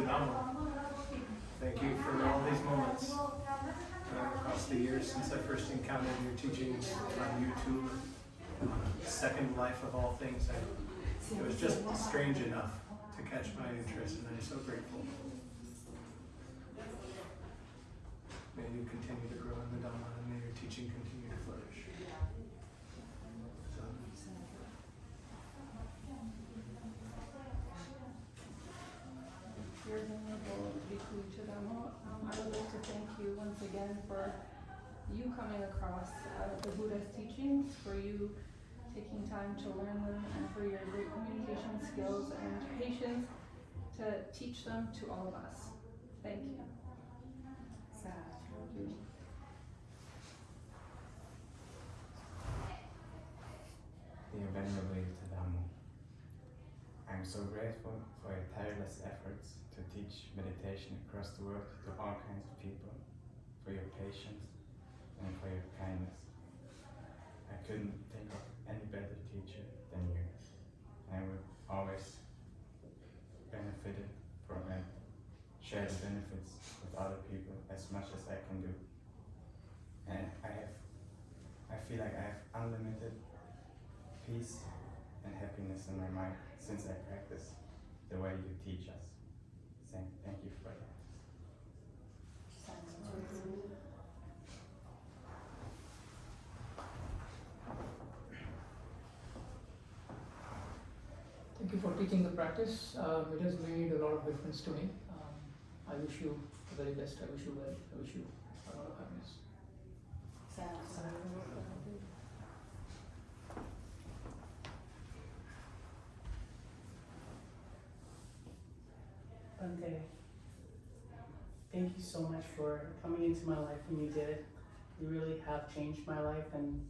Yuttadhammo. Thank you for all these moments uh, across the years since I first encountered your teachings on YouTube. Uh, Second Life of All Things. I, it was just strange enough to catch my interest, and I'm so grateful. May you continue to grow in the Dhamma, and may your teaching continue to flourish. So, Dear Bhikkhu Yuttadhammo, um, I would like to thank you once again for you coming across uh, the Buddha's teachings, for you taking time to learn them, and for your great communication skills and patience to teach them to all of us. Thank you. Dear Venerable I am so grateful for your tireless efforts teach meditation across the world to all kinds of people, for your patience and for your kindness. I couldn't think of any better teacher than you. I will always benefit from and share the benefits with other people as much as I can do. And I have, I feel like I have unlimited peace and happiness in my mind since I practice the way you teach us. Thank, thank you for that. Thank you for teaching the practice. Um, it has made a lot of difference to me. Um, I wish you the very best. I wish you well. I wish you a lot of happiness. Bhante, thank you so much for coming into my life when you did. You really have changed my life and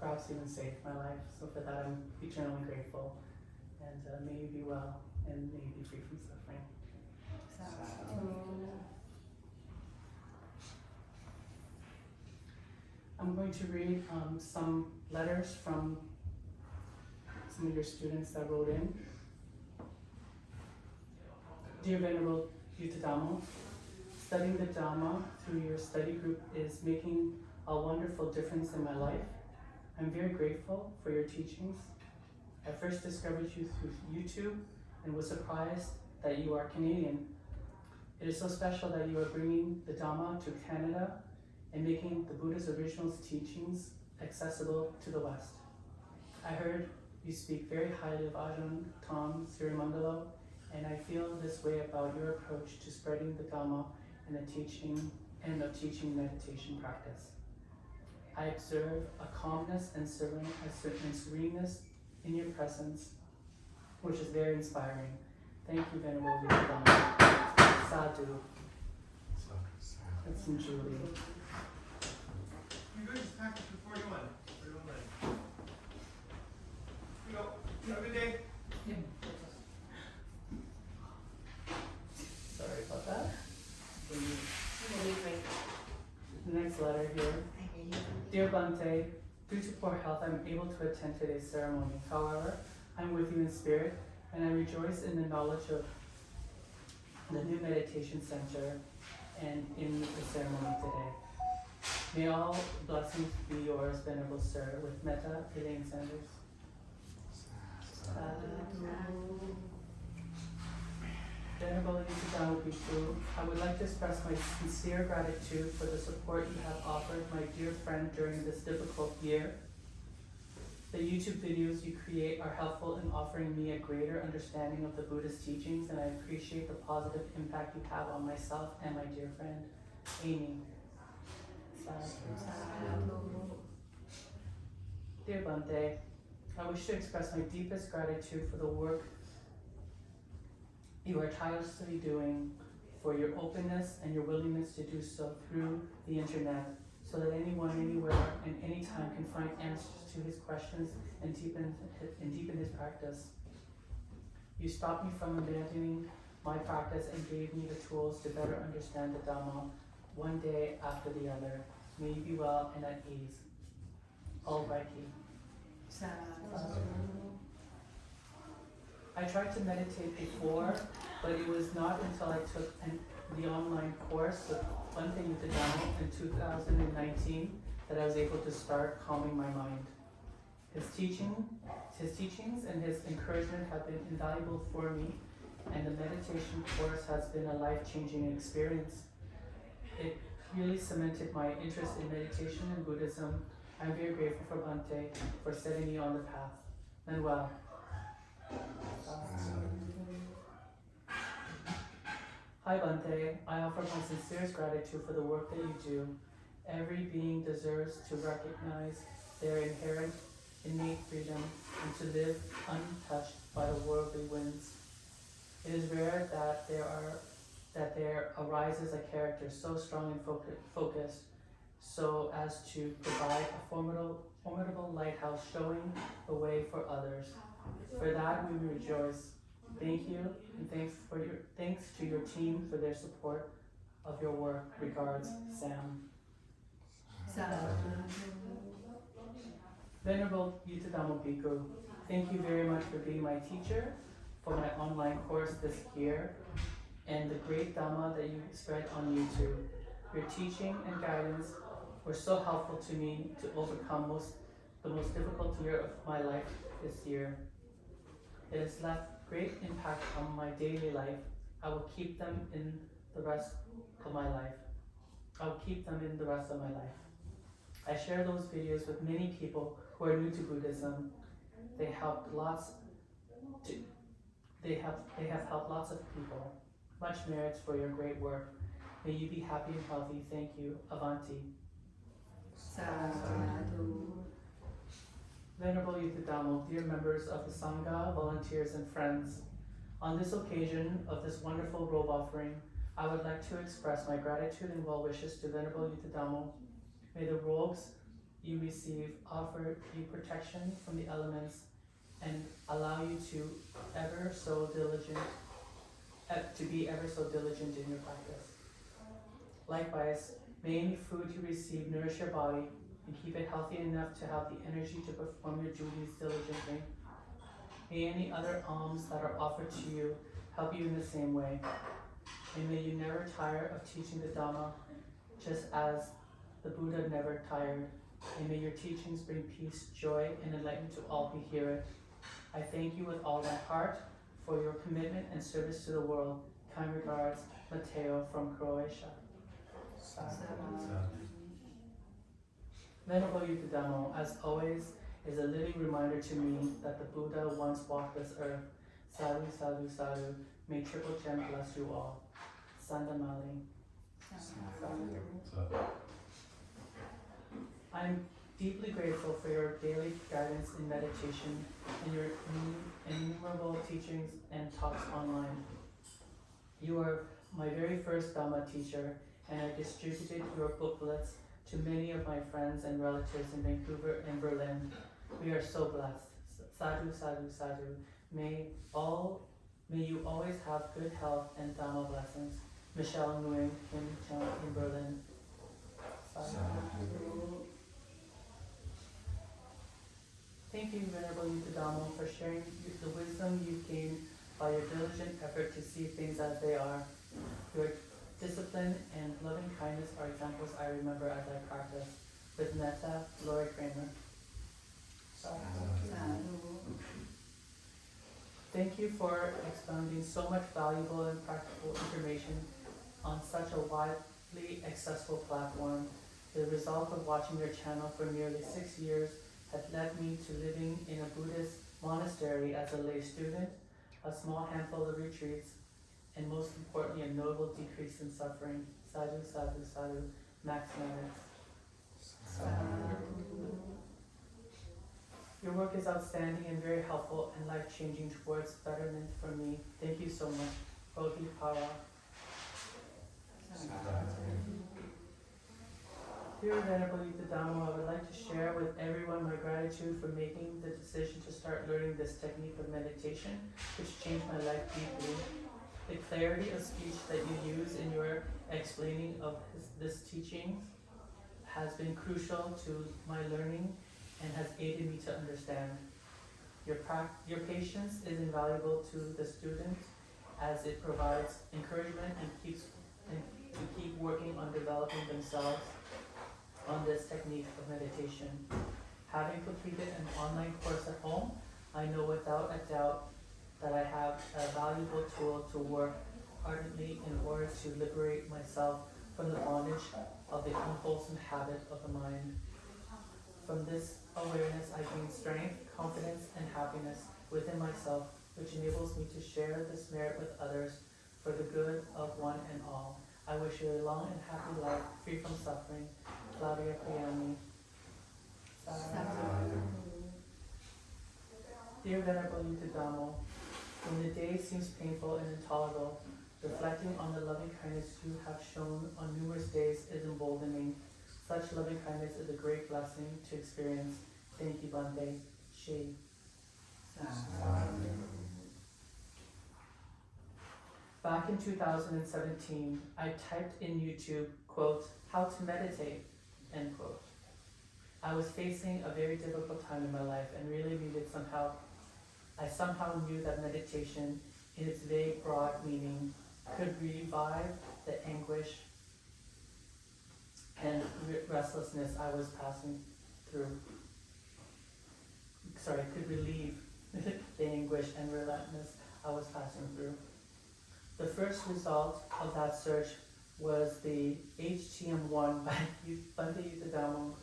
perhaps even saved my life. So for that, I'm eternally grateful. And uh, may you be well and may you be free from suffering. I'm going to read um, some letters from some of your students that wrote in. Dear Venerable Yuttadhammo, studying the Dhamma through your study group is making a wonderful difference in my life. I'm very grateful for your teachings. I first discovered you through YouTube and was surprised that you are Canadian. It is so special that you are bringing the Dhamma to Canada and making the Buddha's original teachings accessible to the West. I heard you speak very highly of Ajahn Tong Sirimangalo, and I feel this way about your approach to spreading the Dhamma and the teaching and the teaching meditation practice. I observe a calmness and seren- a certain sereneness in your presence, which is very inspiring. Thank you, Venerable. Sadhu. That's in Julie. Good day. Sorry about that. The next letter here. Dear Bhante, due to poor health, I'm able to attend today's ceremony. However, I'm with you in spirit, and I rejoice in the knowledge of the new meditation center and in the ceremony today. May all blessings be yours, Venerable Sir, with Metta Elaine Sanders. Sadhu. Venerable Yuttadhammo Bhikkhu, I would like to express my sincere gratitude for the support you have offered my dear friend during this difficult year. The YouTube videos you create are helpful in offering me a greater understanding of the Buddhist teachings, and I appreciate the positive impact you have on myself and my dear friend, Amy. Dear Bhante, I wish to express my deepest gratitude for the work you are tirelessly doing for your openness and your willingness to do so through the internet so that anyone, anywhere, and anytime can find answers to his questions and deepen, and deepen his practice. You stopped me from abandoning my practice and gave me the tools to better understand the Dhamma one day after the other. May you be well and at ease. All righty. I tried to meditate before, but it was not until I took an, the online course the one thing with Bhante Yuttadhammo in 2019 that I was able to start calming my mind. His teaching, his teachings and his encouragement have been invaluable for me, and the meditation course has been a life-changing experience. It really cemented my interest in meditation and Buddhism. I'm very grateful for Bhante for setting me on the path. Manuel. Um, Hi Bhante, I offer my sincerest gratitude for the work that you do. Every being deserves to recognize their inherent innate freedom and to live untouched by the worldly winds. It is rare that there are that there arises a character so strong and focu- focused so as to provide a formidable, formidable lighthouse showing the way for others. For that we rejoice. Thank you and thanks for your thanks to your team for their support of your work. Regards, Sam. Venerable Yuttadhammo Bhikkhu, thank you very much for being my teacher for my online course this year and the great Dhamma that you spread on YouTube. Your teaching and guidance were so helpful to me to overcome most the most difficult year of my life this year. It has left great impact on my daily life. I will keep them in the rest of my life. I will keep them in the rest of my life. I share those videos with many people who are new to Buddhism. They helped lots to they have they have helped lots of people. Much merits for your great work. May you be happy and healthy. Thank you. Avanti. Venerable Yuttadhammo, dear members of the Sangha, volunteers and friends, on this occasion of this wonderful robe offering, I would like to express my gratitude and well wishes to Venerable Yuttadhammo. May the robes you receive offer you protection from the elements and allow you to ever so diligent, eh, to be ever so diligent in your practice. Likewise, may any food you receive nourish your body and keep it healthy enough to have the energy to perform your duties diligently. May any other alms that are offered to you help you in the same way. And may you never tire of teaching the Dhamma, just as the Buddha never tired. And may your teachings bring peace, joy, and enlightenment to all who hear it. I thank you with all my heart for your commitment and service to the world. Kind regards, Mateo from Croatia. Venerable Yuttadhammo, as always, is a living reminder to me that the Buddha once walked this earth. Sadhu, sadhu, sadhu. May Triple Gem bless you all. Sandamali. I'm deeply grateful for your daily guidance in meditation and your innumerable teachings and talks online. You are my very first Dhamma teacher, and I distributed your booklets to many of my friends and relatives in Vancouver and Berlin. We are so blessed. Sadhu, sadhu, sadhu. May all, may you always have good health and Dhamma blessings. Michelle Nguyen, Kim Chung in Berlin. Sadhu. Thank you, Venerable Yuttadhammo, for sharing the wisdom you've gained by your diligent effort to see things as they are. Your discipline and loving kindness are examples I remember as I practice. With metta, Lori Kramer. Ah. Thank you for expounding so much valuable and practical information on such a widely accessible platform. The result of watching your channel for nearly six years had led me to living in a Buddhist monastery as a lay student, a small handful of retreats, and most importantly, a notable decrease in suffering. Sadhu, sadhu, sadhu, Max Maddox. Um, your work is outstanding and very helpful and life-changing towards betterment for me. Thank you so much. Bodhi Para. Dear Venerable Yuttadhammo, I would like to share with everyone my gratitude for making the decision to start learning this technique of meditation, which changed my life deeply. The clarity of speech that you use in your explaining of his, this teaching has been crucial to my learning and has aided me to understand. Your, your patience is invaluable to the student as it provides encouragement and keeps and to keep working on developing themselves on this technique of meditation. Having completed an online course at home, I know without a doubt that I have a valuable tool to work ardently in order to liberate myself from the bondage of the unwholesome habit of the mind. From this awareness, I gain strength, confidence, and happiness within myself, which enables me to share this merit with others for the good of one and all. I wish you a long and happy life, free from suffering. Claudia Priani. Dear Venerable Yuttadhammo, when the day seems painful and intolerable, reflecting on the loving kindness you have shown on numerous days is emboldening. Such loving kindness is a great blessing to experience. Thank you, Bhante. She. Back in 2017, I typed in YouTube, quote, how to meditate, end quote. I was facing a very difficult time in my life and really needed some help. I somehow knew that meditation, in its vague, broad meaning, could revive the anguish and restlessness I was passing through. Sorry, could relieve the anguish and relentlessness I was passing through. The first result of that search was the HTM1 by Bhante Yuttadhammo,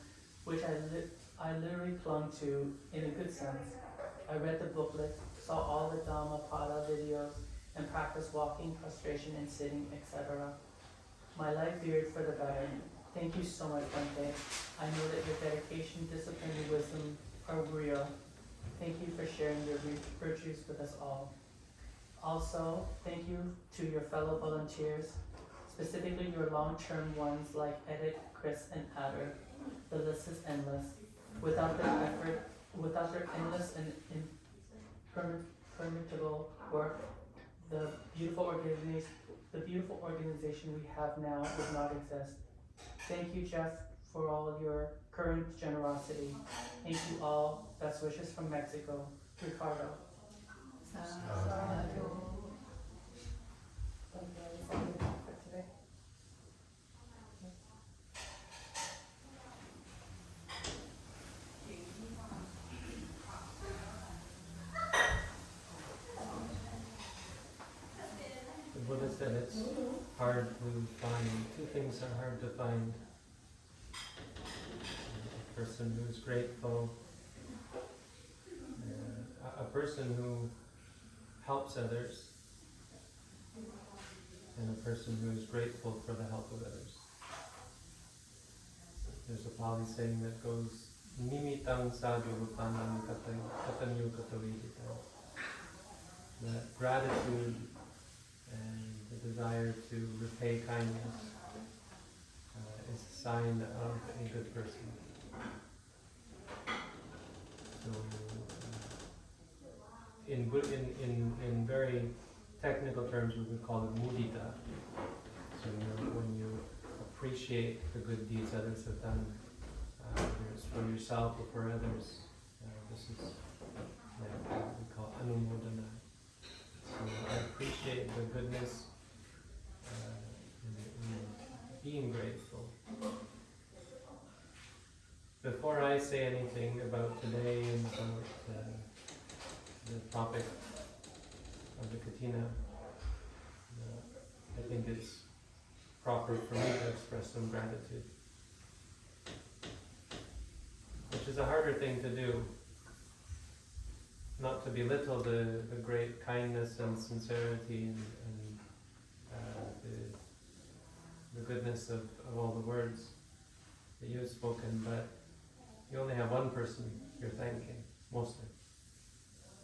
which I, li- I literally clung to in a good sense. I read the booklet, saw all the Dhammapada videos, and practiced walking, prostration, and sitting, etc. My life veered for the better. Thank you so much, Bhante. I know that your dedication, discipline, and wisdom are real. Thank you for sharing your virtues with us all. Also, thank you to your fellow volunteers, specifically your long-term ones like Edit, Chris, and Adder. The list is endless. Without their effort, without their endless and impermi- permittable work, the beautiful organization, the beautiful organization we have now would not exist. Thank you, Jeff, for all your current generosity. Thank you all. Best wishes from Mexico. Ricardo. The Buddha said it's hard to find, two things are hard to find. A person who's grateful, uh, a, person who helps others, and a person who is grateful for the help of others. There's a Pali saying that goes, Nimitam sadhu. That gratitude and the desire to repay kindness sign of a good person. So, uh, in, in, in, in very technical terms, we would call it mudita. So you know, when you appreciate the good deeds others have done, uh, whether it's for yourself or for others, uh, this is like what we call anumodana. So I appreciate the goodness uh, and, and being grateful. Before I say anything about today and about uh, the topic of the katina, uh, I think it's proper for me to express some gratitude. Which is a harder thing to do not to belittle the, the great kindness and sincerity and, and uh, the, the goodness of, of all the words that you have spoken, but you only have one person you're thanking, mostly.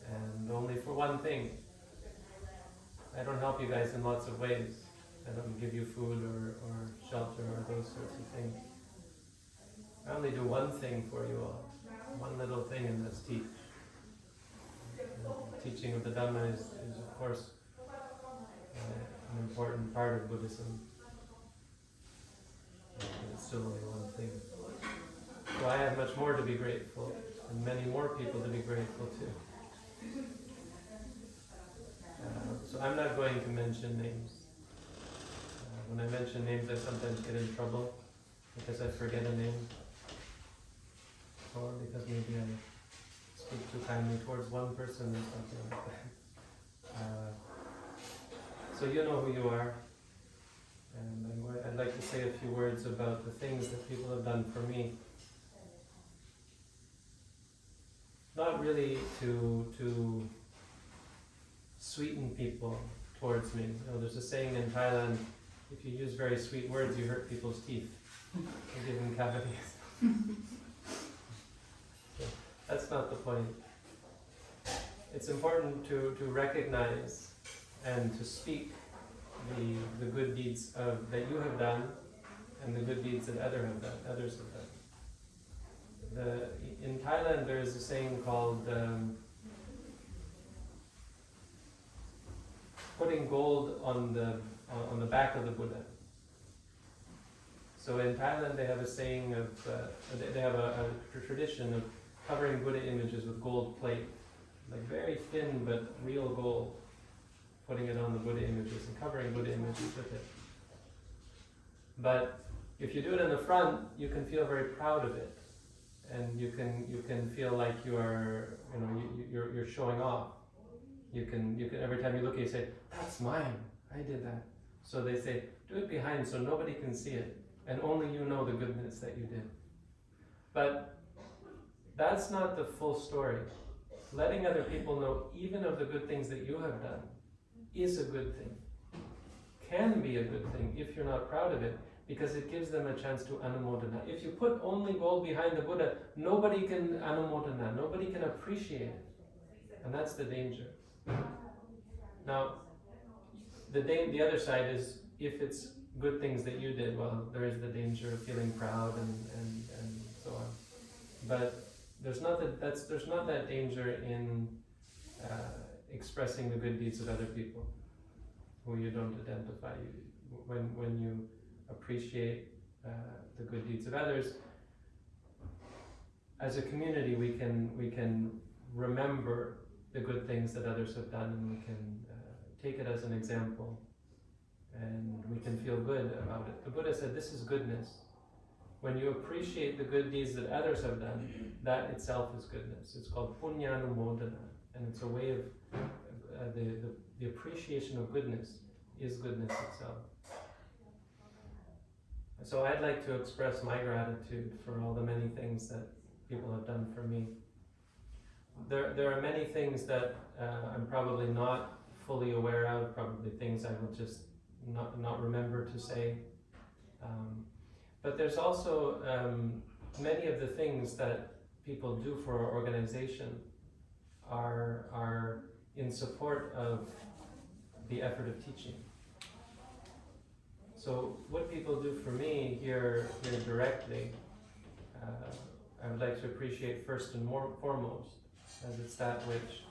And only for one thing. I don't help you guys in lots of ways. I don't give you food or, or shelter or those sorts of things. I only do one thing for you all, one little thing, and that's teach the teaching of the Dhamma is, is of course uh, an important part of Buddhism. But it's still only one thing. So I have much more to be grateful, and many more people to be grateful to. Uh, so I'm not going to mention names. Uh, when I mention names, I sometimes get in trouble because I forget a name, or because maybe I speak too kindly towards one person or something like that. Uh, so you know who you are, and going, I'd like to say a few words about the things that people have done for me. Not really to to sweeten people towards me. You know, there's a saying in Thailand: if you use very sweet words, you hurt people's teeth. You give them cavities. That's not the point. It's important to, to recognize and to speak the, the good deeds of, that you have done and the good deeds that other have done, others have done. The, in Thailand, there is a saying called um, putting gold on the on on the back of the Buddha. So in Thailand, they have a saying of uh, they- they have a, a tradition of covering Buddha images with gold plate, like very thin but real gold, putting it on the Buddha images and covering Buddha images with it. But if you do it in the front, you can feel very proud of it, and you can you can feel like you are you know you, you- you're you're showing off. You can you can every time you look, you say, "That's mine. I did that." So they say, "Do it behind so nobody can see it, and only you know the goodness that you did." But that's not the full story. Letting other people know even of the good things that you have done is a good thing. Can be a good thing if you're not proud of it, because it gives them a chance to anumodana. If you put only gold behind the Buddha, nobody can anumodana, nobody can appreciate it. And that's the danger. Now, the, the other side is if it's good things that you did, well, there is the danger of feeling proud and, and, and so on. But there's not that that's there's not that danger in uh, expressing the good deeds of other people who you don't identify. When when you appreciate uh, the good deeds of others, as a community, we can we can remember the good things that others have done, and we can uh, take it as an example, and we can feel good about it. The Buddha said, "This is goodness." When you appreciate the good deeds that others have done, that itself is goodness. It's called punyanumodana, and it's a way of uh, the, the the appreciation of goodness is goodness itself. So I'd like to express my gratitude for all the many things that people have done for me. There, there are many things that uh, I'm probably not fully aware of, probably things I will just not, not remember to say. Um, but there's also um, many of the things that people do for our organization are, are in support of the effort of teaching. So what people do for me here, here directly, uh, I would like to appreciate first and more foremost, as it's that which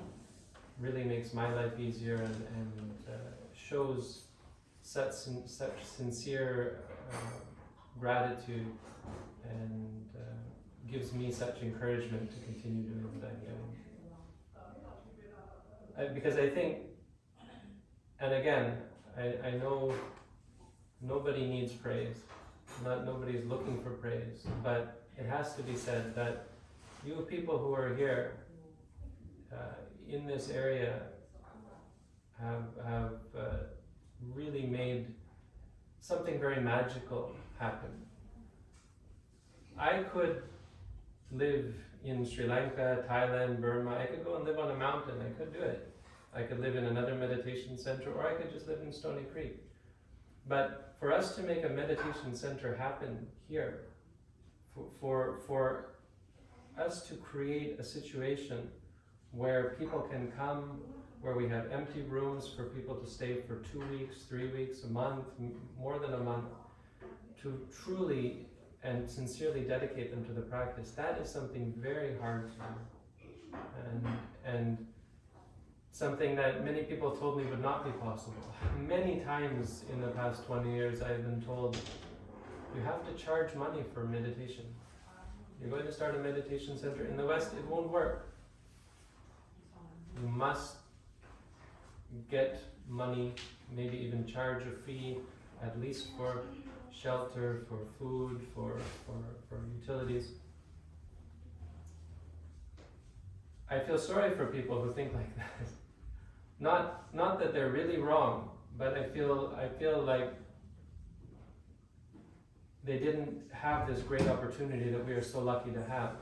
really makes my life easier and, and uh, shows such, such sincere uh, gratitude and uh, gives me such encouragement to continue doing what I'm doing. I, because I think, and again, I, I know nobody needs praise. Not nobody's looking for praise, but it has to be said that you people who are here uh, in this area have have uh, really made something very magical happen. I could live in Sri Lanka, Thailand, Burma. I could go and live on a mountain. I could do it. I could live in another meditation center, or I could just live in Stony Creek. But for us to make a meditation center happen here, for, for, for us to create a situation where people can come, where we have empty rooms for people to stay for two weeks, three weeks, a month, more than a month, to truly and sincerely dedicate them to the practice, that is something very hard to do. And, and something that many people told me would not be possible. Many times in the past 20 years, I've been told you have to charge money for meditation. You're going to start a meditation center in the West, it won't work. you must get money, maybe even charge a fee, at least for shelter, for food, for, for, for utilities. I feel sorry for people who think like that. Not, not that they're really wrong, but I feel, I feel like they didn't have this great opportunity that we are so lucky to have,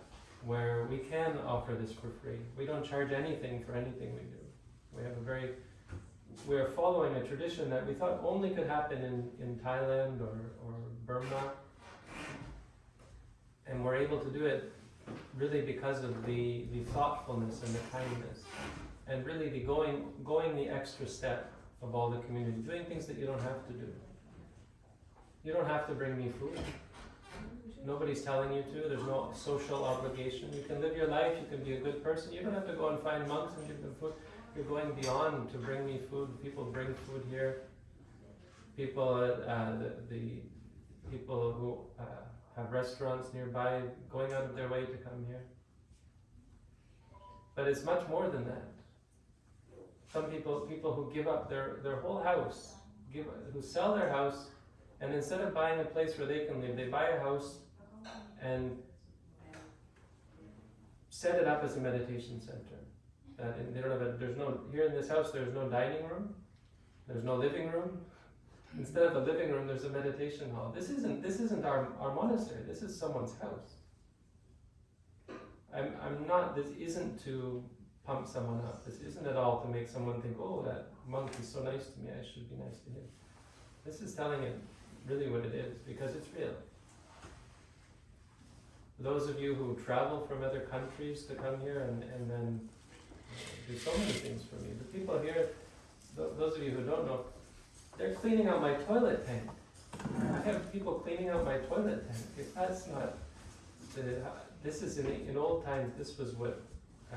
where we can offer this for free. We don't charge anything for anything we do. We have a very, we are following a tradition that we thought only could happen in, in Thailand or, or Burma. And we're able to do it really because of the, the thoughtfulness and the kindness. And really the going, going the extra step of all the community, doing things that you don't have to do. You don't have to bring me food. Nobody's telling you to. There's no social obligation. You can live your life. You can be a good person. You don't have to go and find monks and give them food. You're going beyond to bring me food. People bring food here. People, uh, the, the people who uh, have restaurants nearby, going out of their way to come here. But it's much more than that. Some people, people who give up their, their whole house, give, who sell their house, and instead of buying a place where they can live, they buy a house and set it up as a meditation center. Uh, and they don't have a, there's no here in this house. There's no dining room. There's no living room. Instead of a living room, there's a meditation hall. This isn't this isn't our, our monastery. This is someone's house. I'm I'm not. This isn't to pump someone up. This isn't at all to make someone think, oh, that monk is so nice to me. I should be nice to him. This is telling it really what it is because it's real. Those of you who travel from other countries to come here and, and then do so many things for me. The people here, th- those of you who don't know, they're cleaning out my toilet tank. I have people cleaning out my toilet tank. If that's not, the, this is in, in old times, this was what uh,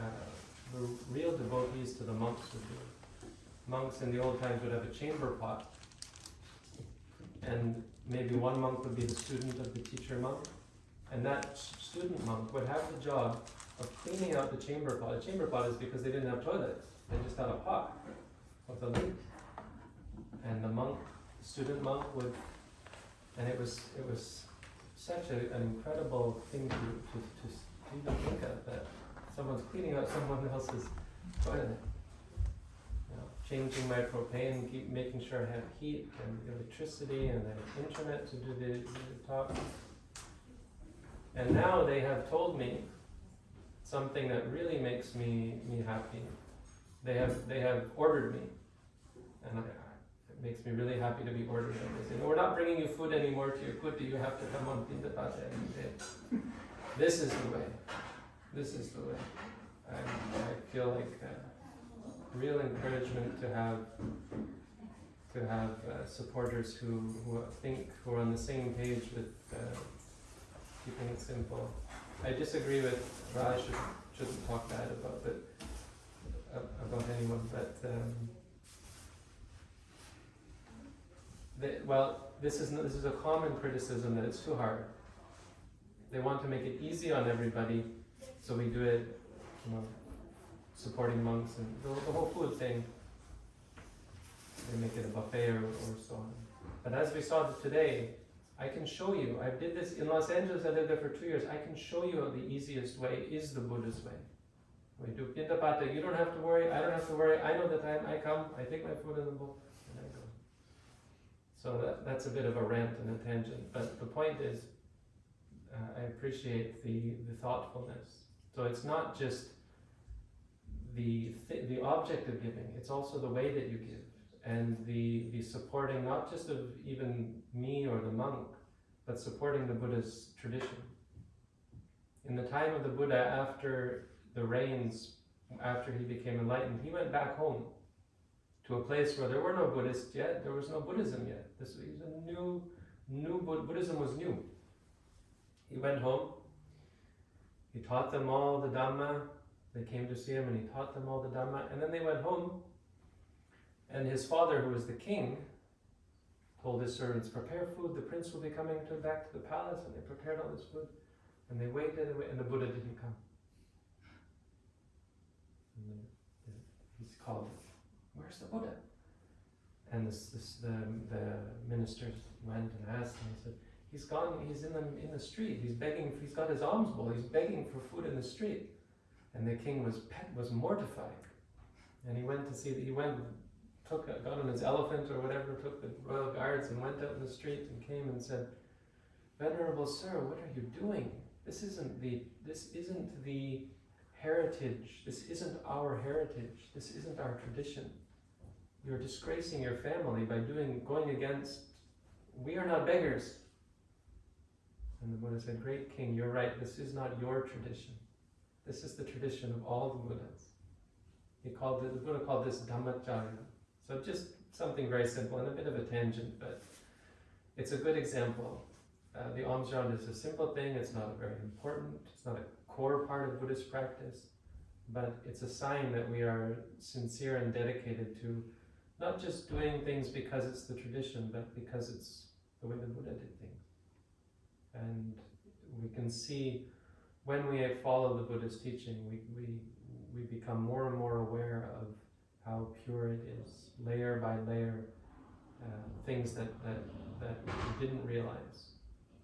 the real devotees to the monks would do. Monks in the old times would have a chamber pot, and maybe one monk would be the student of the teacher monk, and that student monk would have the job of cleaning out the chamber pot. A chamber pot is because they didn't have toilets; they just had a pot with a lid. And the monk, the student monk, would, and it was it was such a, an incredible thing to, to, to, to think of that someone's cleaning out someone else's toilet. You know, changing my propane, keep making sure I have heat and electricity and the internet to do the, the talk. And now they have told me something that really makes me, me happy. They have they have ordered me, and it makes me really happy to be ordered. And they say, "No, we're not bringing you food anymore to your kuti. You have to come on Pindapata every day. This is the way. This is the way. I, feel like uh, real encouragement to have to have uh, supporters who, who think who are on the same page with uh, keeping it simple. I disagree with Raj. Should, shouldn't talk bad about it about anyone, but um, well, this is this is a common criticism that it's too hard. They want to make it easy on everybody, so we do it, you know, supporting monks and the, the whole food thing. They make it a buffet or, or so on. But as we saw today, I can show you. I did this in Los Angeles. I lived there for two years. I can show you the easiest way is the Buddha's way. We do pindapata. You don't have to worry. I don't have to worry. I know the time I come. I take my food in the bowl and I go. So that, that's a bit of a rant and a tangent. But the point is, uh, I appreciate the, the thoughtfulness. So it's not just the th- the object of giving. It's also the way that you give and the the supporting not just of even me or the monk, but supporting the Buddha's tradition. In the time of the Buddha, after the rains, after he became enlightened, he went back home to a place where there were no Buddhists yet, there was no Buddhism yet. This was a new, new Bud- Buddhism was new. He went home. He taught them all the Dhamma. They came to see him, and he taught them all the Dhamma. And then they went home. And his father, who was the king, told his servants, "Prepare food. The prince will be coming to back to the palace." And they prepared all this food. And they waited, and, waited, and the Buddha didn't come. And the called, Where's the Buddha? And this, this, the, the ministers went and asked and he said, He's gone, he's in the, in the street, he's begging, he's got his alms bowl, he's begging for food in the street. And the king was pet, was mortified. And he went to see, he went, took, a, got on his elephant or whatever, took the royal guards and went out in the street and came and said, Venerable sir, what are you doing? This isn't the, this isn't the heritage, this isn't our heritage, this isn't our tradition. You're disgracing your family by doing, going against, we are not beggars. And the Buddha said, Great king, you're right, this is not your tradition. This is the tradition of all the Buddhas. He called it, the Buddha called this Dhammacharya. So just something very simple and a bit of a tangent, but it's a good example. Uh, the alms jar is a simple thing, it's not very important, it's not a core part of Buddhist practice, but it's a sign that we are sincere and dedicated to not just doing things because it's the tradition, but because it's the way the Buddha did things. And we can see when we follow the Buddha's teaching, we, we, we become more and more aware of how pure it is, layer by layer, uh, things that, that, that we didn't realize.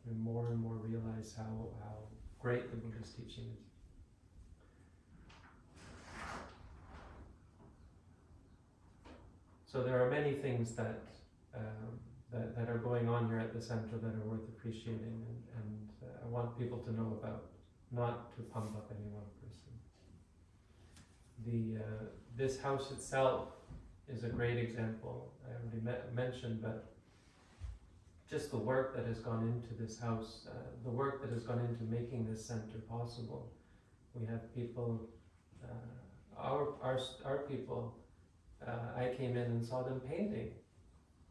We more and more realize how, how great the Buddha's teaching is. So there are many things that, um, that, that are going on here at the center that are worth appreciating and, and uh, I want people to know about, not to pump up any one person. The, uh, this house itself is a great example. I already me- mentioned, but just the work that has gone into this house, uh, the work that has gone into making this center possible. We have people, uh, our, our, our people, uh, I came in and saw them painting,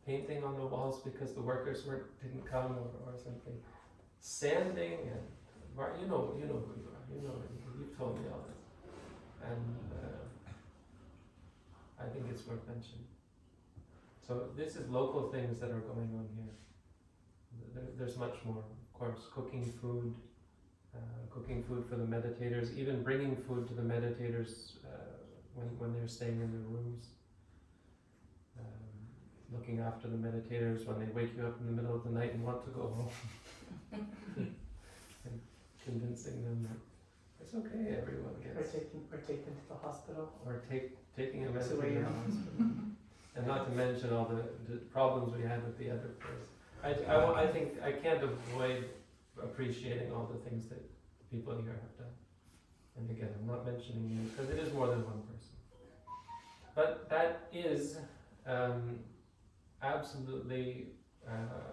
painting on the walls because the workers were, didn't come or, or something. Sanding and, you know, you know who you are, you know, you've told me all this. And, uh, I think it's worth mentioning. So this is local things that are going on here. There, there's much more, of course, cooking food, uh, cooking food for the meditators, even bringing food to the meditators uh, when, when they're staying in their rooms. Looking after the meditators when they wake you up in the middle of the night and want to go home. and convincing them that it's okay, everyone gets. Or taking, or take them to the hospital. Or take, taking a meditator to the hospital. And not to mention all the, the problems we had with the other place. I, I, I think, I can't avoid appreciating all the things that the people here have done. And again, I'm not mentioning you, because it is more than one person. But that is, um, absolutely, uh,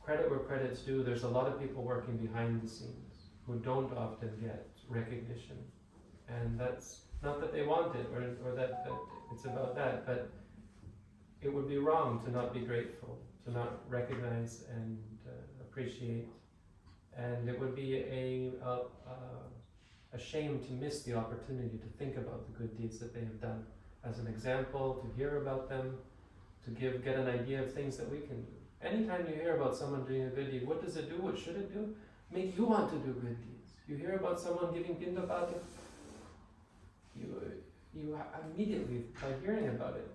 credit where credit's due, there's a lot of people working behind the scenes who don't often get recognition. And that's not that they want it or, or that, that it's about that, but it would be wrong to not be grateful, to not recognize and uh, appreciate. And it would be a, a, a, a shame to miss the opportunity to think about the good deeds that they have done as an example, to hear about them, to give get an idea of things that we can do. Anytime you hear about someone doing a good deed, what does it do? What should it do? Make you want to do good deeds. You hear about someone giving pindapata, you you immediately by hearing about it,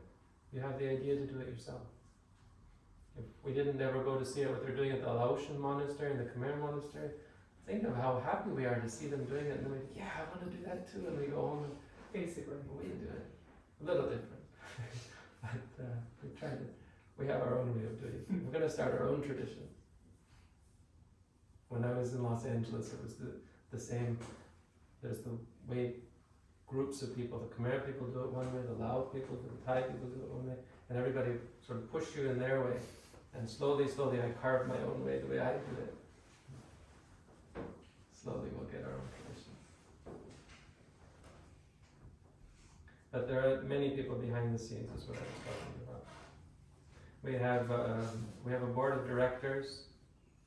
you have the idea to do it yourself. If we didn't ever go to see what they're doing at the Laotian monastery and the Khmer monastery, think of how happy we are to see them doing it, and we're like, yeah, I want to do that too, and we go home and Basically. we do it. A little different, but uh, we tried to. We have our own way of doing it. We're going to start our own tradition. When I was in Los Angeles, it was the, the same. There's the way groups of people, the Khmer people do it one way, the Lao people, the Thai people do it one way, and everybody sort of push you in their way. And slowly, slowly, I carved my own way, the way I do it. Slowly, we'll get our own. But there are many people behind the scenes, is what I was talking about. We have um, we have a board of directors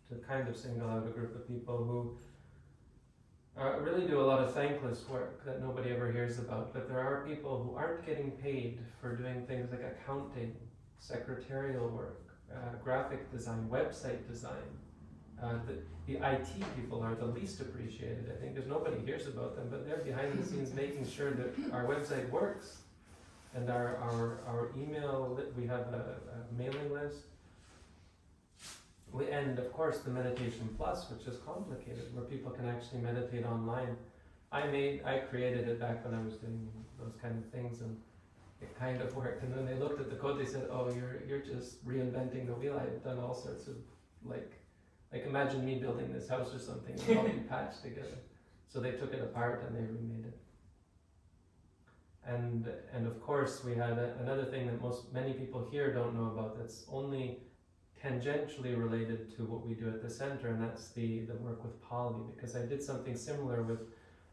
to kind of single out a group of people who uh, really do a lot of thankless work that nobody ever hears about. But there are people who aren't getting paid for doing things like accounting, secretarial work, uh, graphic design, website design, Uh, the, the IT people are the least appreciated. I think there's nobody hears about them, but they're behind the scenes making sure that our website works. And our, our, our email, we have a, a mailing list. We, and of course, the Meditation Plus, which is complicated, where people can actually meditate online. I made, I created it back when I was doing those kind of things, and it kind of worked. And then they looked at the code, they said, "Oh, you're you're just reinventing the wheel. I've done all sorts of like, like imagine me building this house or something, and all be patched together." So they took it apart and they remade it. And and of course, we had a, another thing that most many people here don't know about. That's only tangentially related to what we do at the center, and that's the the work with Pali. Because I did something similar with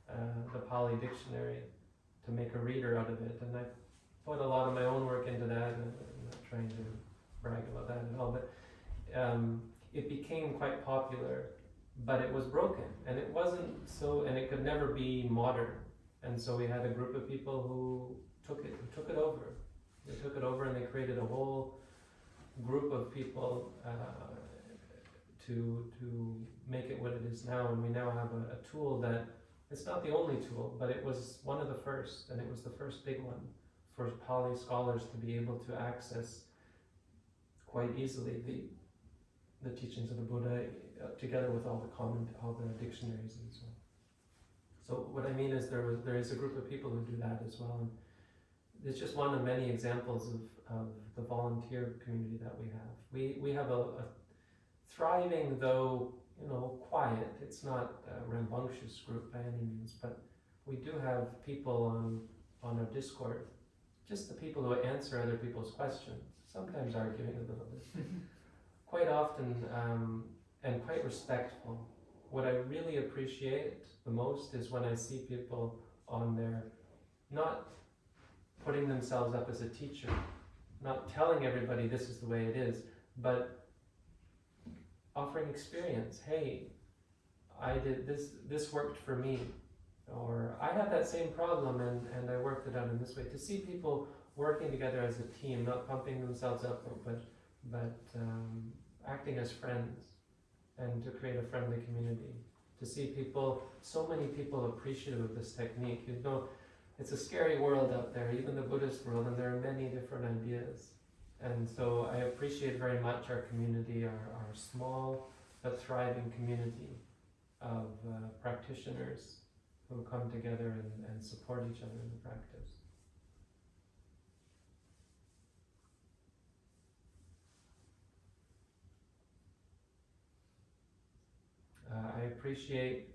uh, the Pali dictionary to make a reader out of it, and I put a lot of my own work into that. And I'm not trying to brag about that at all, but um, it became quite popular. But it was broken, and it wasn't so, and it could never be modern. And so we had a group of people who took it, who took it over. They took it over, and they created a whole group of people uh, to to make it what it is now. And we now have a, a tool that it's not the only tool, but it was one of the first, and it was the first big one for Pali scholars to be able to access quite easily the the teachings of the Buddha uh, together with all the common all the dictionaries and so on. So what I mean is there was there is a group of people who do that as well, and it's just one of many examples of, of the volunteer community that we have. We we have a, a thriving though you know quiet. It's not a rambunctious group by any means, but we do have people on on our Discord, just the people who answer other people's questions. Sometimes arguing a little bit quite often um, and quite respectful. What I really appreciate the most is when I see people on there not putting themselves up as a teacher, not telling everybody this is the way it is, but offering experience. Hey, I did this, this worked for me. Or I had that same problem and, and I worked it out in this way. To see people working together as a team, not pumping themselves up, but but um, acting as friends and to create a friendly community. To see people, so many people appreciative of this technique. You know, it's a scary world out there, even the Buddhist world, and there are many different ideas. And so I appreciate very much our community, our, our small but thriving community of uh, practitioners who come together and, and support each other in the practice. Uh, I appreciate,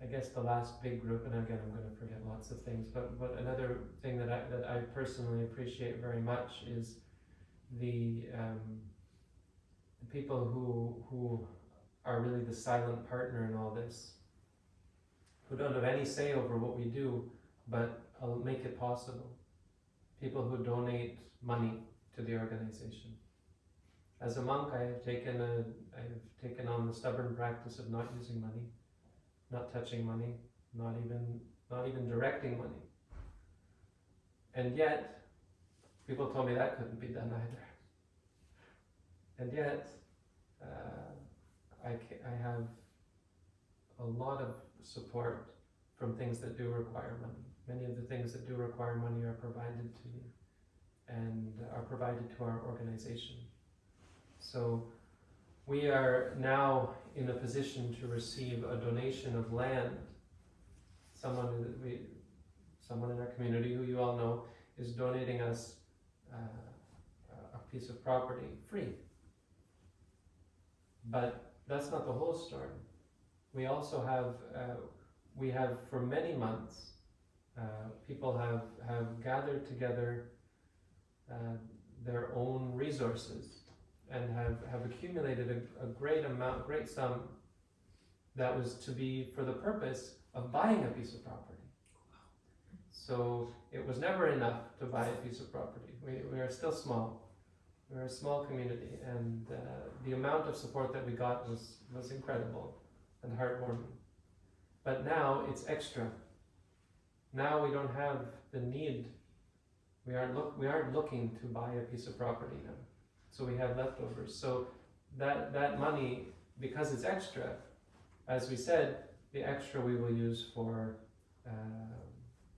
I guess, the last big group, and again, I'm going to forget lots of things. But but another thing that I that I personally appreciate very much is the um, the people who who are really the silent partner in all this, who don't have any say over what we do, but will make it possible. People who donate money to the organization. As a monk, I have taken a, I have taken on the stubborn practice of not using money, not touching money, not even, not even directing money. And yet, people told me that couldn't be done either. And yet, uh, I, I have a lot of support from things that do require money. Many of the things that do require money are provided to me and are provided to our organization. So we are now in a position to receive a donation of land. Someone we, someone in our community who you all know is donating us uh, a piece of property free. But that's not the whole story. We also have, uh, we have for many months, uh, people have, have gathered together uh, their own resources and have, have accumulated a, a great amount, great sum that was to be for the purpose of buying a piece of property. So it was never enough to buy a piece of property. We, we are still small. We're a small community, and uh, the amount of support that we got was, was incredible and heartwarming. But now it's extra. Now we don't have the need. We aren't look we aren't looking to buy a piece of property now. So we have leftovers. So that that money because it's extra, as we said, the extra we will use for uh,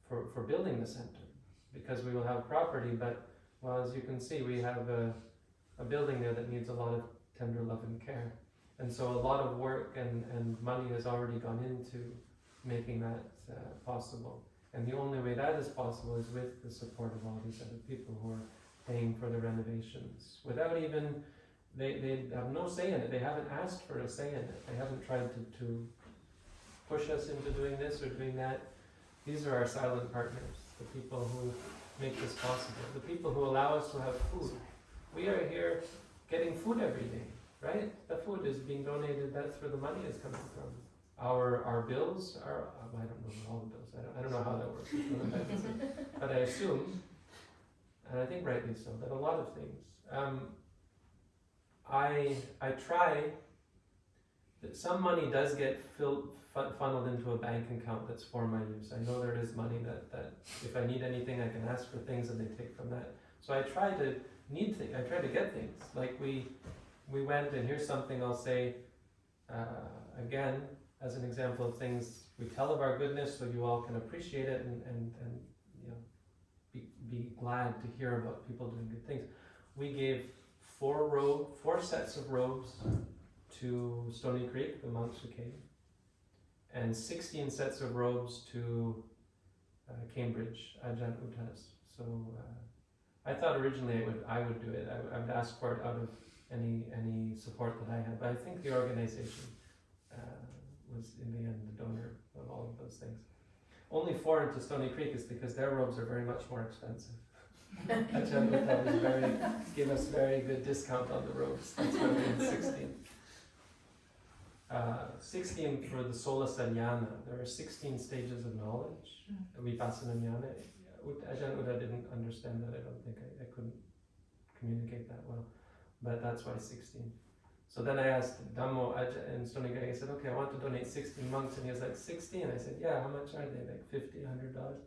for for building the center because we will have property. But well, as you can see, we have a a building there that needs a lot of tender love and care, and so a lot of work and and money has already gone into making that uh, possible. And the only way that is possible is with the support of all these other people who are paying for the renovations without even they, they have no say in it. They haven't asked for a say in it. They haven't tried to, to push us into doing this or doing that. These are our silent partners, the people who make this possible, the people who allow us to have food. We are here getting food every day, right? The food is being donated, that's where the money is coming from. Our, our bills are, I don't know all the bills, I don't, I don't know how that works, but I assume, and I think rightly so, that a lot of things. Um, I I try that some money does get fun, funneled into a bank account that's for my use. I know there is money that, that if I need anything, I can ask for things and they take from that. So I try to need things. I try to get things. Like we we went and here's something I'll say uh, again as an example of things we tell of our goodness so you all can appreciate it and, and, and be, glad to hear about people doing good things. We gave four robe, four sets of robes to Stony Creek, the monks who came, and 16 sets of robes to uh, Cambridge, Ajahn Utas. So uh, I thought originally I would, I would do it. I, would- I would ask for it out of any any support that I had, but I think the organization uh, was in the end the donor of all of those things. Only four into Stony Creek is because their robes are very much more expensive. Ajahn very, gave us very good discount on the robes. That's why we had 16. Uh, 16 for the Sola Sanyana. There are 16 stages of knowledge. Vipassana Jnana. Ajahn Uda didn't understand that. I don't think I, I couldn't communicate that well. But that's why 16. So then I asked Dhammo and Stony Guy, I said, okay, I want to donate 16 monks. And he was like, 16? I said, yeah, how much are they? Like 50, 100 dollars?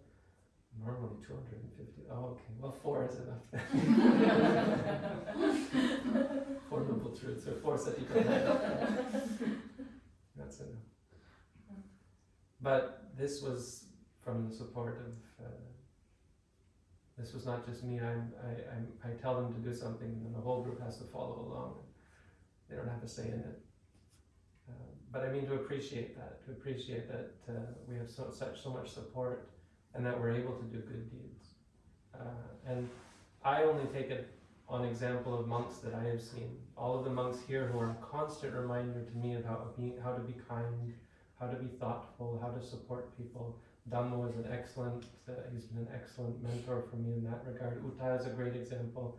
Normally 250. Oh, okay. Well, four is enough. four noble truths or four satipatthana. That's enough. But this was from the support of. Uh, this was not just me. I'm, I, I'm, I tell them to do something, and then the whole group has to follow along. They don't have a say in it. Uh, but I mean to appreciate that, to appreciate that uh, we have so, such so much support, and that we're able to do good deeds. Uh, and I only take it on example of monks that I have seen. All of the monks here who are a constant reminder to me of how, be, how to be kind, how to be thoughtful, how to support people. Dhammo is an excellent, uh, he's been an excellent mentor for me in that regard. Uta is a great example.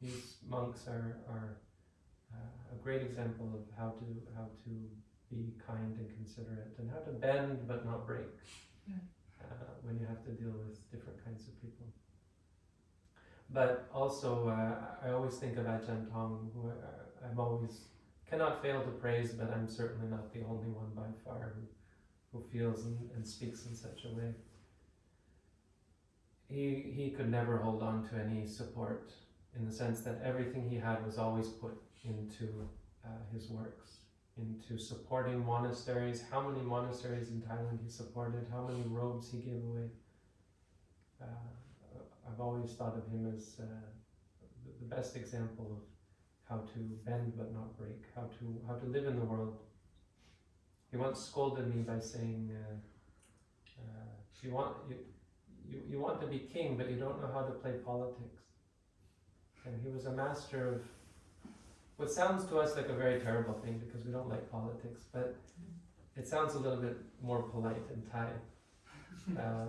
These monks are, are a great example of how to, how to be kind and considerate and how to bend but not break uh, when you have to deal with different kinds of people. But also, uh, I always think of Ajahn Tong, who I, I'm always cannot fail to praise, but I'm certainly not the only one by far who, who feels and, and speaks in such a way. He, he could never hold on to any support in the sense that everything he had was always put into uh, his works, into supporting monasteries. How many monasteries in Thailand he supported, how many robes he gave away. Uh, I've always thought of him as uh, the- best example of how to bend but not break, how to how to live in the world. He once scolded me by saying, uh, uh, "You want you, you you want to be king, but you don't know how to play politics." And he was a master of what sounds to us like a very terrible thing because we don't like politics, but it sounds a little bit more polite in Thai. Uh,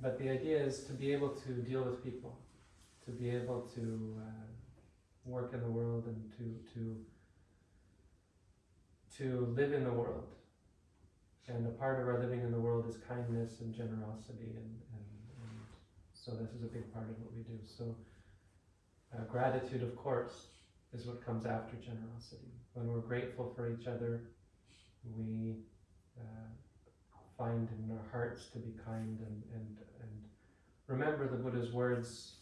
but the idea is to be able to deal with people, to be able to uh, work in the world and to to to live in the world. And a part of our living in the world is kindness and generosity, and, and, and so this is a big part of what we do. So uh, gratitude, of course, is what comes after generosity. When we're grateful for each other, we uh, find in our hearts to be kind and, and, and remember the Buddha's words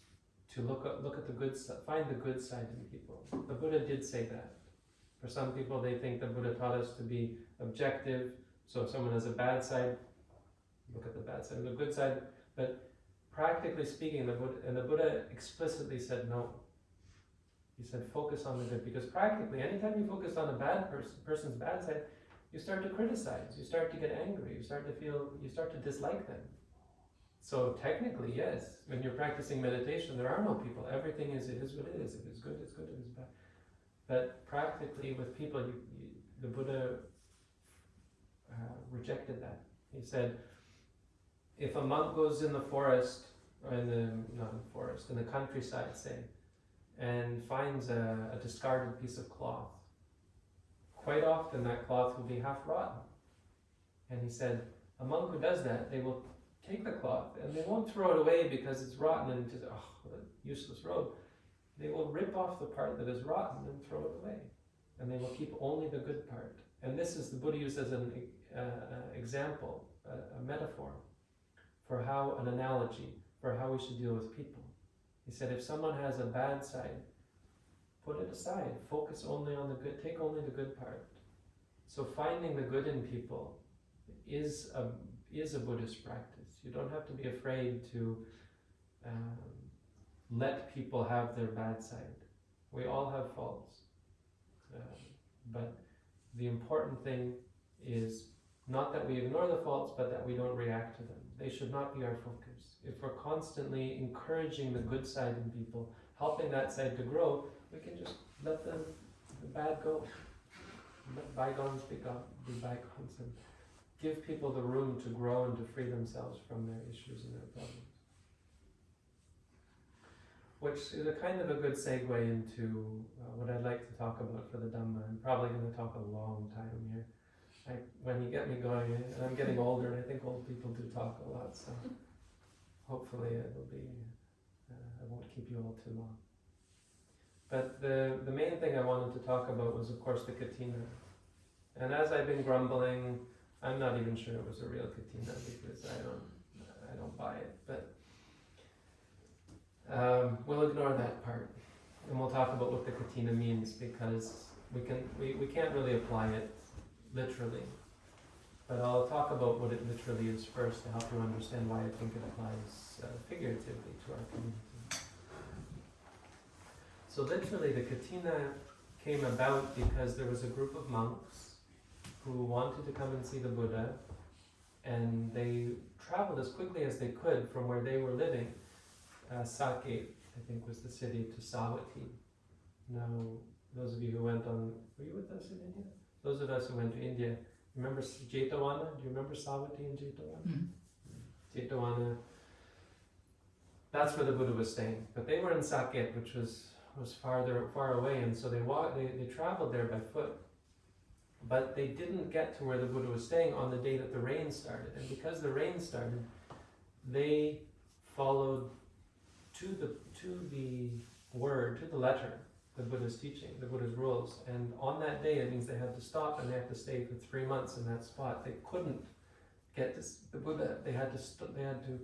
to look at, look at the good find the good side in people. The Buddha did say that. For some people, they think the Buddha taught us to be objective. So if someone has a bad side, look at the bad side, the good side. But practically speaking, the Buddha, and the Buddha explicitly said no. He said focus on the good because practically, anytime you focus on a bad person, person's bad side, you start to criticize, you start to get angry, you start to feel, you start to dislike them. So technically, yes, when you're practicing meditation, there are no people. Everything is it is what it is. If it's good, it's good. If it's bad. But practically, with people, you, you, the Buddha uh, rejected that. He said, if a monk goes in the forest, or in the not in the forest, in the countryside, say, and finds a, a discarded piece of cloth, quite often that cloth will be half rotten. And he said, a monk who does that, they will take the cloth and they won't throw it away because it's rotten and just, oh, useless robe. They will rip off the part that is rotten and throw it away. And they will keep only the good part. And this is the Buddha used as an uh, uh, example, a, a metaphor for how, an analogy for how we should deal with people. He said, if someone has a bad side, put it aside. Focus only on the good. Take only the good part. So finding the good in people is a is a Buddhist practice. You don't have to be afraid to um, let people have their bad side. We all have faults, uh, but the important thing is not that we ignore the faults, but that we don't react to them. They should not be our focus. If we're constantly encouraging the good side in people, helping that side to grow, we can just let the, the bad go. Let bygones be, gone, be bygones and give people the room to grow and to free themselves from their issues and their problems. Which is a kind of a good segue into uh, what I'd like to talk about for the Dhamma. I'm probably going to talk a long time here. I, when you get me going, and I'm getting older, and I think old people do talk a lot, so hopefully it'll be, uh, I won't keep you all too long. But the, the main thing I wanted to talk about was, of course, the katina. And as I've been grumbling, I'm not even sure it was a real katina because I don't, I don't buy it. But um, we'll ignore that part, and we'll talk about what the katina means because we can, we, we can't really apply it literally. But I'll talk about what it literally is first to help you understand why I think it applies uh, figuratively to our community. So literally the katina came about because there was a group of monks who wanted to come and see the Buddha and they traveled as quickly as they could from where they were living. Uh, Saket, I think, was the city to Savatthi. Now, those of you who went on, were you with us in India? Those of us who went to India, remember Jetavana? Do you remember Savatthi and Jetavana? Mhm. Jetavana. That's where the Buddha was staying. But they were in Saket, which was was farther far away, and so they walked. They, they traveled there by foot. But they didn't get to where the Buddha was staying on the day that the rain started, and because the rain started, they followed to the to the word, to the letter, the Buddha's teaching, the Buddha's rules. And on that day, it means they had to stop and they had to stay for three months in that spot. They couldn't get to the Buddha. They had to they had to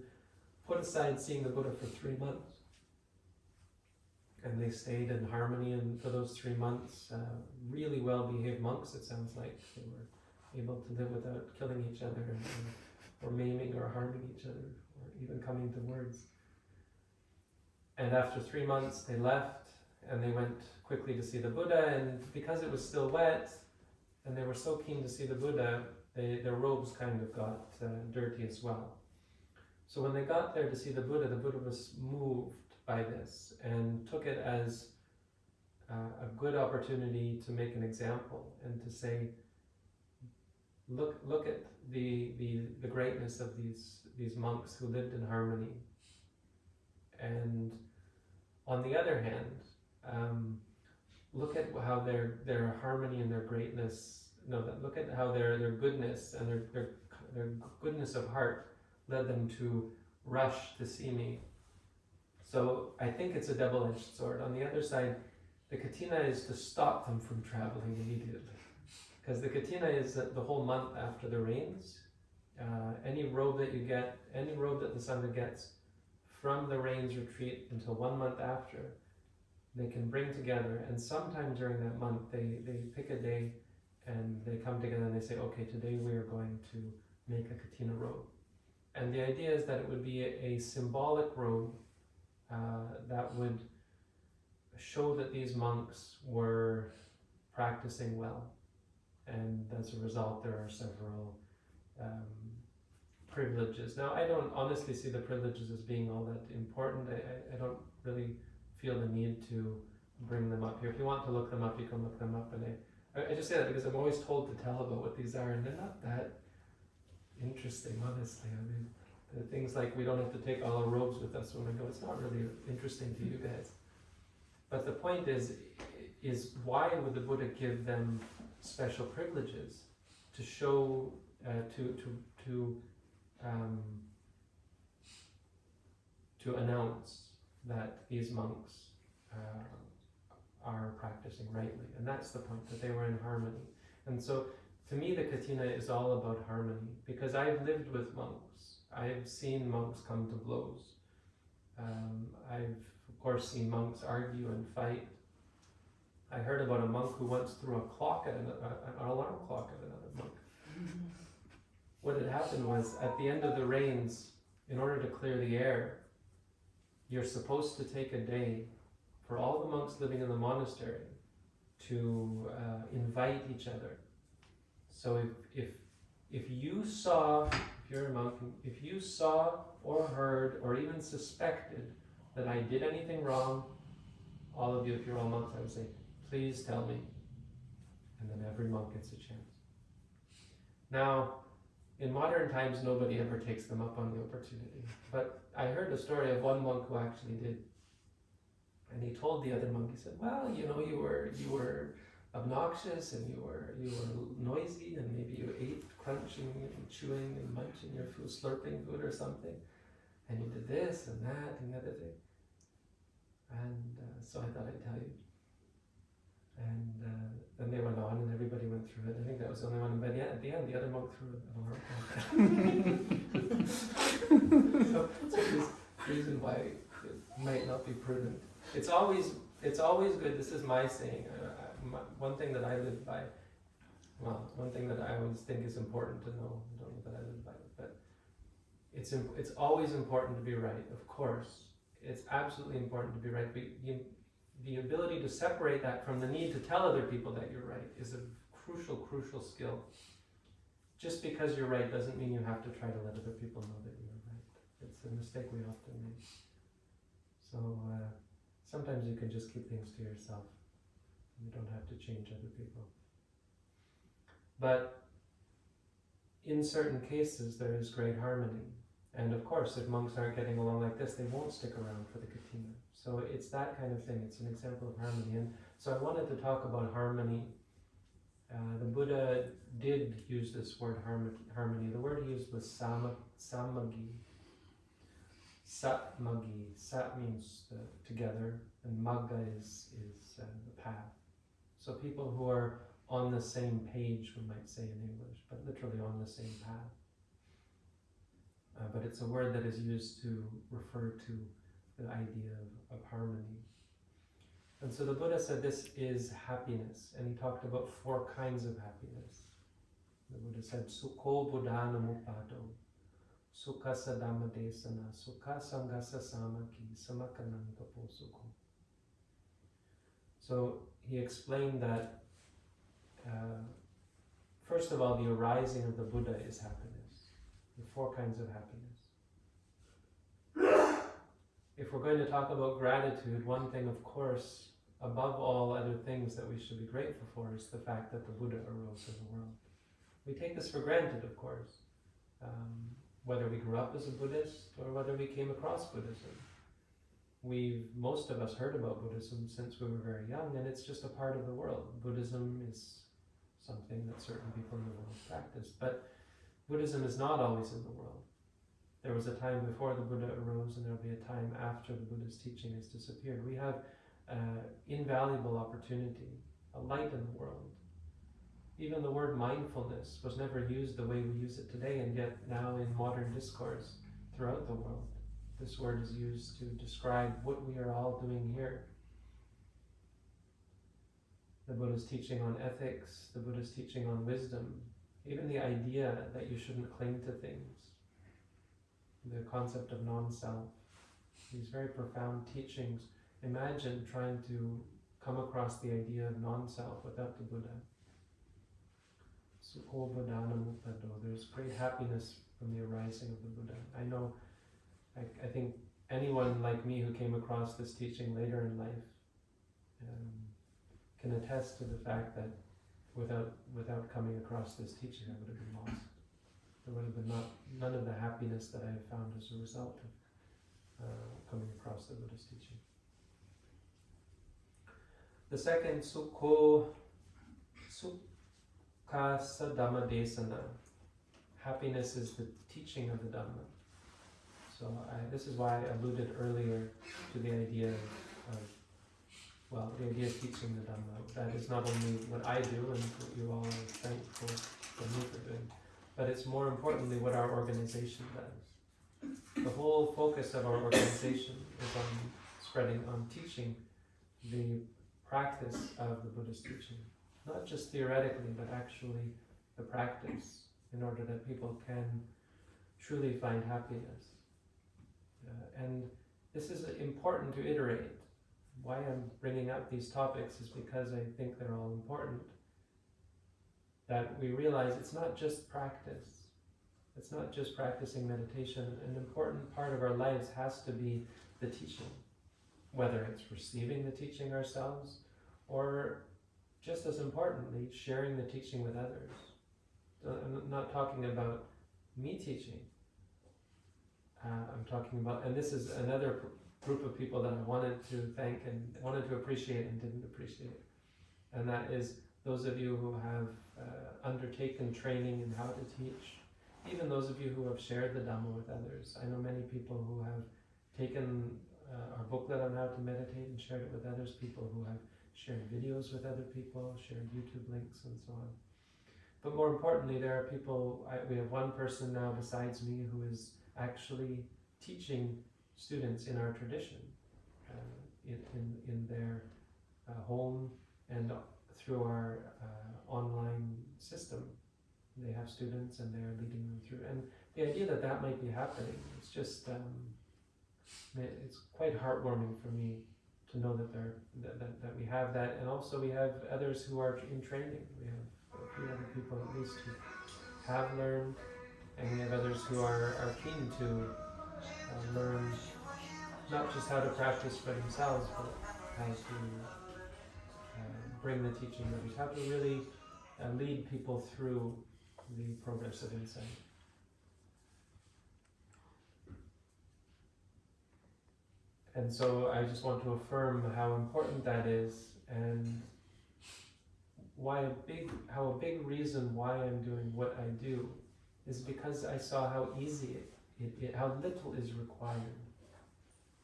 put aside seeing the Buddha for three months. And they stayed in harmony and for those three months. Uh, really well-behaved monks. It sounds like they were able to live without killing each other or maiming or harming each other or even coming to words. And after three months, they left and they went quickly to see the Buddha. And because it was still wet, and they were so keen to see the Buddha, they, their robes kind of got uh, dirty as well. So when they got there to see the Buddha, the Buddha was moved by this and took it as uh, a good opportunity to make an example and to say, look, look at the, the, the greatness of these, these monks who lived in harmony. And on the other hand, um, look at how their, their harmony and their greatness, no, that look at how their, their goodness and their, their, their goodness of heart led them to rush to see me. So I think it's a double-edged sword. On the other side, the katina is to stop them from traveling immediately. Because the katina is the whole month after the rains. Uh, any robe that you get, any robe that the Sangha gets from the rains retreat until one month after, they can bring together, and sometime during that month, they, they pick a day and they come together and they say, okay, today we are going to make a Katina robe. And the idea is that it would be a, a symbolic robe uh, that would show that these monks were practicing well. And as a result, there are several um, privileges. Now, I don't honestly see the privileges as being all that important. I, I, I don't really feel the need to bring them up here. If you want to look them up, you can look them up. And I, I, just say that because I'm always told to tell about what these are, and they're not that interesting, honestly. I mean, the things like we don't have to take all our robes with us when we go. It's not really interesting to you guys. But the point is, is why would the Buddha give them special privileges to show, uh, to to to um, to announce that these monks uh, are practicing rightly, and that's the point that they were in harmony. And so, to me, the Katina is all about harmony because I've lived with monks. I've seen monks come to blows. Um, I've, of course, seen monks argue and fight. I heard about a monk who once threw a clock at an, an alarm clock at another monk. What had happened was, at the end of the rains, in order to clear the air, you're supposed to take a day for all the monks living in the monastery to uh, invite each other. So if, if if you saw, if you're a monk, if you saw or heard or even suspected that I did anything wrong, all of you, if you're all monks, I would say, please tell me. And then every monk gets a chance. Now, in modern times, nobody ever takes them up on the opportunity. But I heard a story of one monk who actually did. And he told the other monk, he said, well, you know, you were, you were obnoxious and you were, you were noisy and maybe you ate crunching and chewing and munching your food, slurping food or something. And you did this and that and the other thing. And uh, so I thought I'd tell you. And uh, then they went on and everybody went through it. I think that was the only one. But yeah, at the end, the other monk threw an alarm so, so this reason why it might not be prudent. It's always it's always good. This is my saying. Uh, my, one thing that I live by. Well, one thing that I always think is important to know. I don't know that I live by it, but it's imp- it's always important to be right. Of course, it's absolutely important to be right. But you, the ability to separate that from the need to tell other people that you're right is a crucial, crucial skill. Just because you're right doesn't mean you have to try to let other people know that you're right. It's a mistake we often make. So uh, sometimes you can just keep things to yourself. You don't have to change other people. But in certain cases, there is great harmony. And of course, if monks aren't getting along like this, they won't stick around for the katina. So it's that kind of thing. It's an example of harmony. And so I wanted to talk about harmony. Uh, the Buddha did use this word harmony. The word he used was sama, samagi. Satmagi. Sat means uh, together, and magga is, is uh, the path. So people who are on the same page, we might say in English, but literally on the same path. Uh, but it's a word that is used to refer to the idea of, of harmony. And so the Buddha said this is happiness, and he talked about four kinds of happiness. The Buddha said, Sukho buddhana mupado, sukha sadama desana, sukha sangasa samaki, samakananga sukho. So he explained that, uh, first of all, the arising of the Buddha is happiness, the four kinds of happiness. If we're going to talk about gratitude, one thing, of course, above all other things that we should be grateful for is the fact that the Buddha arose in the world. We take this for granted, of course, um, whether we grew up as a Buddhist or whether we came across Buddhism. We've, most of us, heard about Buddhism since we were very young, and it's just a part of the world. Buddhism is something that certain people in the world practice, but Buddhism is not always in the world. There was a time before the Buddha arose, and there will be a time after the Buddha's teaching has disappeared. We have uh, invaluable opportunity, a light in the world. Even the word mindfulness was never used the way we use it today, and yet now in modern discourse throughout the world, this word is used to describe what we are all doing here. the Buddha's teaching on ethics, the Buddha's teaching on wisdom, even the idea that you shouldn't cling to things, the concept of non self, these very profound teachings. Imagine trying to come across the idea of non self without the Buddha. Mukado. There's great happiness from the arising of the Buddha. I know, I, I think anyone like me who came across this teaching later in life um, can attest to the fact that without without coming across this teaching, I would have been lost. There would have been not, none of the happiness that I have found as a result of uh, coming across the Buddha's teaching. The second, Sukho Sukhasa Dhamma Desana. Happiness is the teaching of the Dhamma. So I, this is why I alluded earlier to the idea of, well, the idea of teaching the Dhamma. That is not only what I do and what you all are thankful for me for doing, but it's more importantly what our organization does. The whole focus of our organization is on spreading, on teaching the practice of the Buddhist teaching. Not just theoretically, but actually the practice in order that people can truly find happiness. Uh, and this is important to iterate. Why I'm bringing up these topics is because I think they're all important. That we realize it's not just practice. It's not just practicing meditation. An important part of our lives has to be the teaching, whether it's receiving the teaching ourselves or just as importantly, sharing the teaching with others. Uh, I'm not talking about me teaching. Uh, I'm talking about, and this is another group of people that I wanted to thank and wanted to appreciate and didn't appreciate. And that is those of you who have uh, undertaken training in how to teach, even those of you who have shared the Dhamma with others. I know many people who have taken uh, our booklet on how to meditate and shared it with others, people who have shared videos with other people, shared YouTube links, and so on. But more importantly, there are people, I, we have one person now besides me who is actually teaching students in our tradition uh, in, in, in their uh, home and through our uh, online system. They have students and they're leading them through. And the idea that that might be happening, it's just, um, it's quite heartwarming for me to know that, there, that, that, that we have that. And also we have others who are in training. We have a few other people at least who have learned and we have others who are, are keen to uh, learn not just how to practice for themselves, but how to bring the teaching others, how to really uh, lead people through the progress of insight. And so I just want to affirm how important that is and why a big how a big reason why I'm doing what I do is because I saw how easy it, it, it how little is required.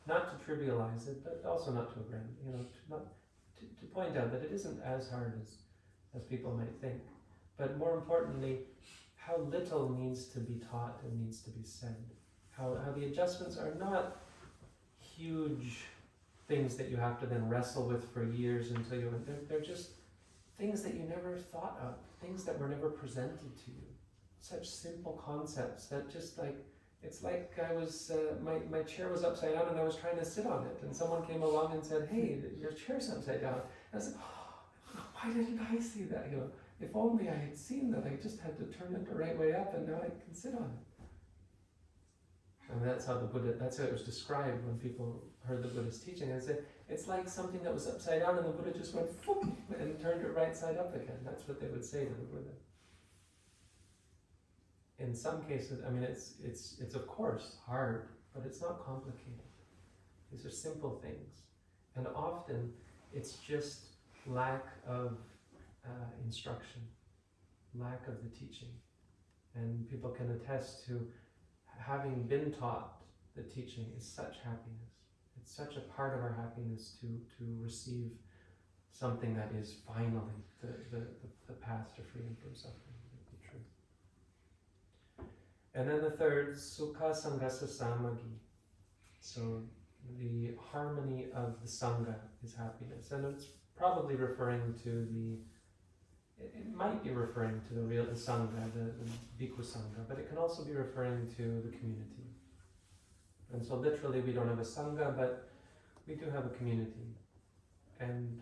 Not to trivialize it, but also not to agrand, you know, not, to, to point out that it isn't as hard as, as people might think. But more importantly, how little needs to be taught and needs to be said. How, how the adjustments are not huge things that you have to then wrestle with for years until you, they're, they're just things that you never thought of, things that were never presented to you such simple concepts that just like it's like I was uh, my my chair was upside down and I was trying to sit on it and someone came along and said, "Hey, your chair's upside down." And I like, oh, "Why didn't I see that?" You know, if only I had seen that. I just had to turn it the right way up, and now I can sit on it. And that's how the Buddha. That's how it was described when people heard the Buddha's teaching. I said, "It's like something that was upside down, and the Buddha just went and turned it right side up again." That's what they would say to the Buddha in some cases, I mean, it's, it's, it's of course hard, but it's not complicated. These are simple things. And often it's just lack of uh, instruction, lack of the teaching. And people can attest to having been taught the teaching is such happiness. It's such a part of our happiness to, to receive something that is finally the, the, the, the path to freedom from suffering. And then the third, Sukha Sanghasa Samagi. So the harmony of the Sangha is happiness. And it's probably referring to the. It, it might be referring to the real the sangha, the, the bhikkhu sangha, but it can also be referring to the community. And so, literally, we don't have a sangha, but we do have a community, and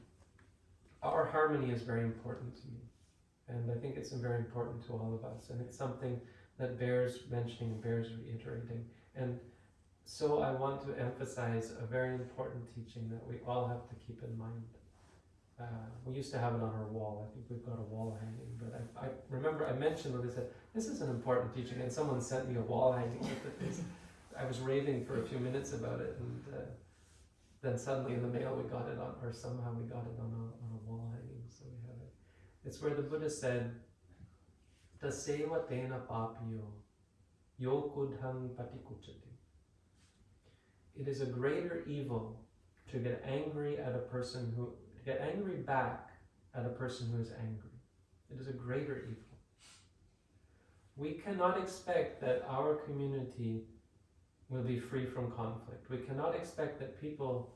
our harmony is very important to me, and I think it's very important to all of us, and it's something that bears mentioning bears reiterating. And so I want to emphasize a very important teaching that we all have to keep in mind. Uh, we used to have it on our wall. I think we've got a wall hanging, but I, I remember I mentioned when I said this is an important teaching, and someone sent me a wall hanging with it. I was raving for a few minutes about it, and uh, then suddenly in the mail we got it on, or somehow we got it on a, on a wall hanging. So we have it. It's where the Buddha said, "Taseva tena papiyo, yo kudhang patikuchati." It is a greater evil to get angry at a person who to get angry back at a person who is angry. It is a greater evil. We cannot expect that our community will be free from conflict. We cannot expect that people,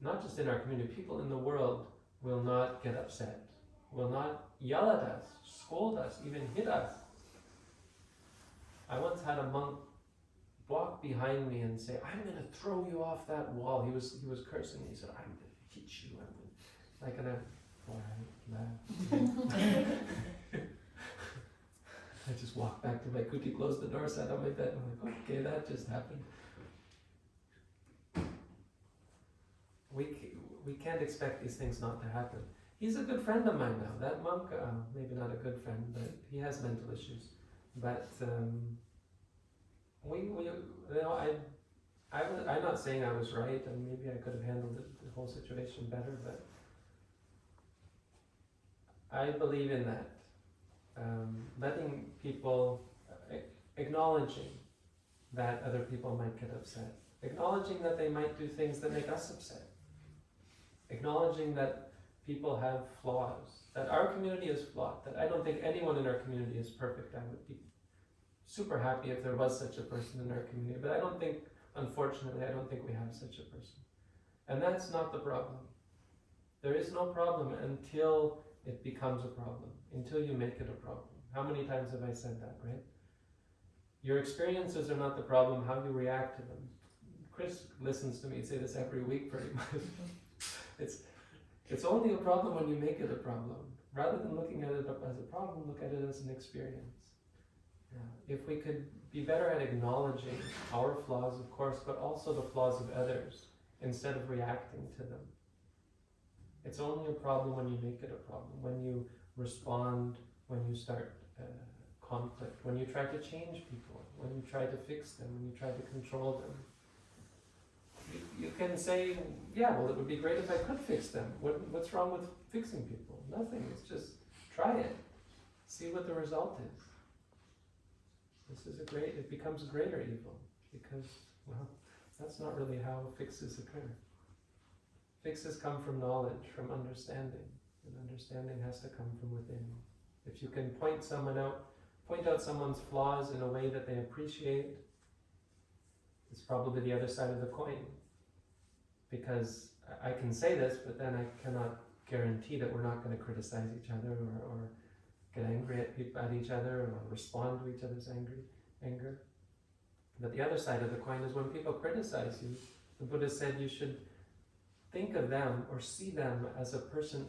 not just in our community, people in the world will not get upset, will not yell at us, scold us, even hit us. I once had a monk walk behind me and say, "I'm going to throw you off that wall." He was he was cursing. He said, "I'm going to hit you." I'm gonna, like, and I. I just walked back to my kuti, closed the door, sat on my bed. I'm like, okay, that just happened. We we can't expect these things not to happen. He's a good friend of mine now. That monk, uh, maybe not a good friend, but he has mental issues. But um, we, we, you know, I, I I'm not saying I was right, and maybe I could have handled the whole situation better, but I believe in that. Um, letting people, uh, acknowledging that other people might get upset, acknowledging that they might do things that make us upset, acknowledging that people have flaws, that our community is flawed, that I don't think anyone in our community is perfect. I would be super happy if there was such a person in our community, but I don't think, unfortunately, I don't think we have such a person. And that's not the problem. There is no problem until it becomes a problem, until you make it a problem. How many times have I said that, right? Your experiences are not the problem, how you react to them. Chris listens to me say this every week pretty much. it's it's only a problem when you make it a problem. Rather than looking at it as a problem, look at it as an experience. Yeah. If we could be better at acknowledging our flaws, of course, but also the flaws of others, instead of reacting to them. It's only a problem when you make it a problem, when you respond, when you start uh, conflict, when you try to change people, when you try to fix them, when you try to control them. You, can say, yeah, well, it would be great if I could fix them. What, what's wrong with fixing people? Nothing. It's just try it. See what the result is. This is a great, it becomes a greater evil because, well, that's not really how fixes occur. Fixes come from knowledge, from understanding, and understanding has to come from within. If you can point someone out, point out someone's flaws in a way that they appreciate, it's probably the other side of the coin. Because I can say this, but then I cannot guarantee that we're not going to criticize each other or, or get angry at, at each other or respond to each other's angry anger. But the other side of the coin is when people criticize you, the Buddha said you should think of them or see them as a person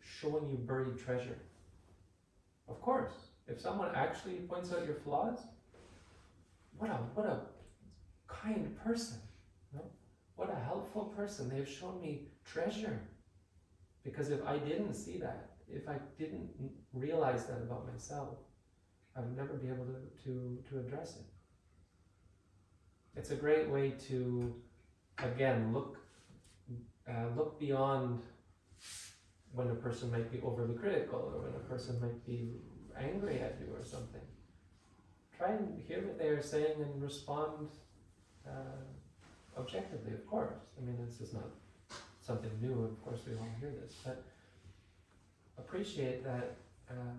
showing you buried treasure. Of course, if someone actually points out your flaws, what a what a kind person? What a helpful person. They've shown me treasure. Because if I didn't see that, if I didn't realize that about myself, I would never be able to, to, to address it. It's a great way to, again, look, uh, look beyond when a person might be overly critical or when a person might be angry at you or something. Try and hear what they are saying and respond uh, objectively, of course. I mean, this is not something new, of course, we all hear this, but appreciate that um,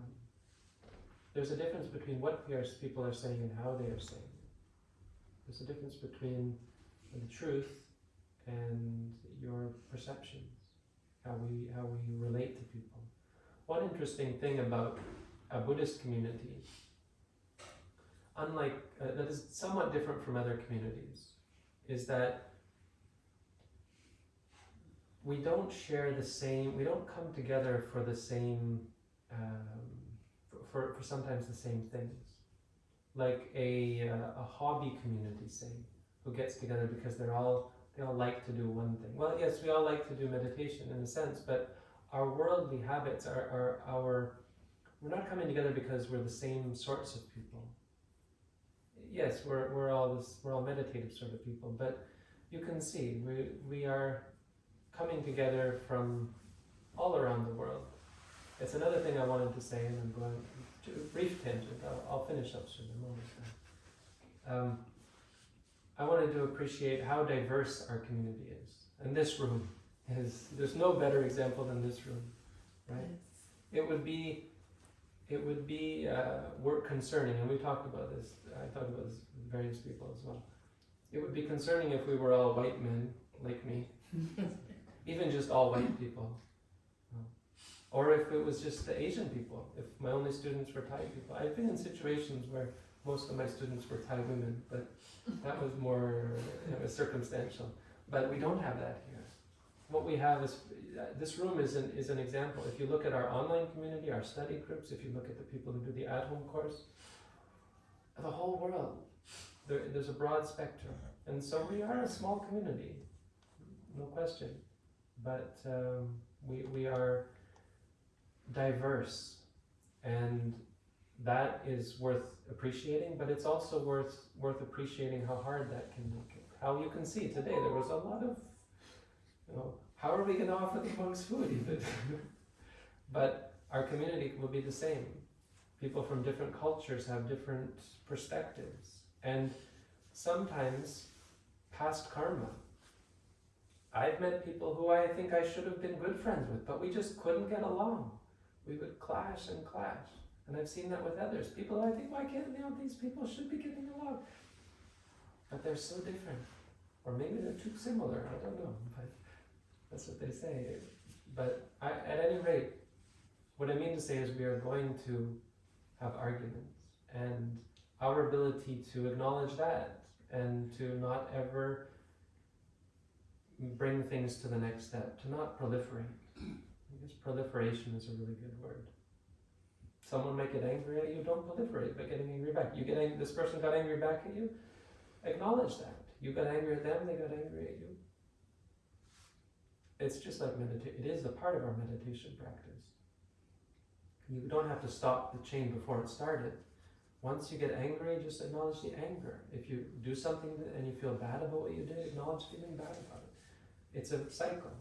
there's a difference between what people are saying and how they are saying it. There's a difference between the truth and your perceptions. how we how we relate to people. One interesting thing about a Buddhist community, unlike uh, that is somewhat different from other communities, is that we don't share the same. We don't come together for the same. Um, for, for sometimes the same things, like a uh, a hobby community, say, who gets together because they're all they all like to do one thing. Well, yes, we all like to do meditation in a sense, but our worldly habits are, are our we're not coming together because we're the same sorts of people. Yes, we're, we're all this, we're all meditative sort of people, but you can see we, we are coming together from all around the world. It's another thing I wanted to say, and I'm going to a brief tangent. I'll, I'll finish up soon. Done. Um, I wanted to appreciate how diverse our community is, and this room is. There's no better example than this room, right? It would be, it would be uh, work concerning, and we talked about this. I talked about this with various people as well. It would be concerning if we were all white men like me, even just all white people, or if it was just the Asian people. If my only students were Thai people, I've been in situations where most of my students were Thai women, but that was more it was circumstantial. But we don't have that here. What we have is uh, this room is an is an example. If you look at our online community, our study groups, if you look at the people who do the at-home course, the whole world, there, there's a broad spectrum, and so we are a small community, no question. But um, we we are diverse, and that is worth appreciating, but it's also worth worth appreciating how hard that can make it. How you can see today there was a lot of, you know, how are we going to offer the monks food even? but our community will be the same. People from different cultures have different perspectives, and sometimes past karma. I've met people who I think I should have been good friends with, but we just couldn't get along. We would clash and clash. And I've seen that with others. People, I think, why can't you know, these people should be getting along? But they're so different. Or maybe they're too similar. I don't know. But that's what they say. But I, at any rate, what I mean to say is we are going to have arguments. And our ability to acknowledge that and to not ever bring things to the next step, to not proliferate. I guess proliferation is a really good word someone might get angry at you, don't proliferate by getting angry back. You get this person got angry back at you, acknowledge that. You got angry at them, they got angry at you. It's just like meditation. It is a part of our meditation practice. You don't have to stop the chain before it started. Once you get angry, just acknowledge the anger. If you do something and you feel bad about what you did, acknowledge feeling bad about it. It's a cycle.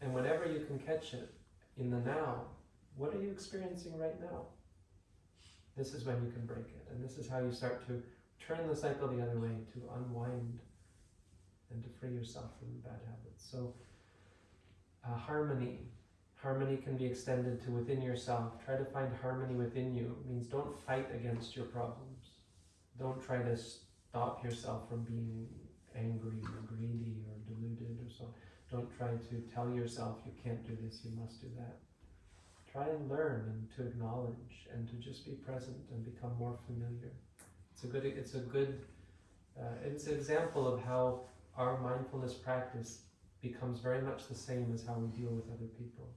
And whenever you can catch it in the now, what are you experiencing right now? This is when you can break it. And this is how you start to turn the cycle the other way, to unwind and to free yourself from bad habits. So, uh, harmony. Harmony can be extended to within yourself. Try to find harmony within you. It means don't fight against your problems. Don't try to stop yourself from being angry or greedy or deluded or so. Don't try to tell yourself you can't do this, you must do that try and learn and to acknowledge and to just be present and become more familiar. It's a good, it's a good, uh, it's an example of how our mindfulness practice becomes very much the same as how we deal with other people.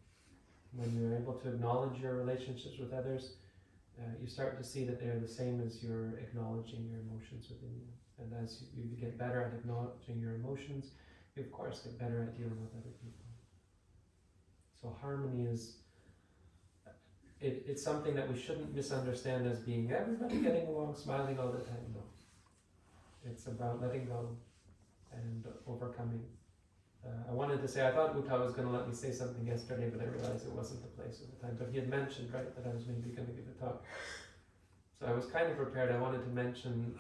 When you're able to acknowledge your relationships with others, uh, you start to see that they're the same as you're acknowledging your emotions within you. And as you, get better at acknowledging your emotions, you of course get better at dealing with other people. So harmony is it, it's something that we shouldn't misunderstand as being everybody getting along, smiling all the time. No. It's about letting go and overcoming. Uh, I wanted to say, I thought Uta was going to let me say something yesterday, but I realized it wasn't the place or the time. But he had mentioned, right, that I was maybe going to give a talk. So I was kind of prepared. I wanted to mention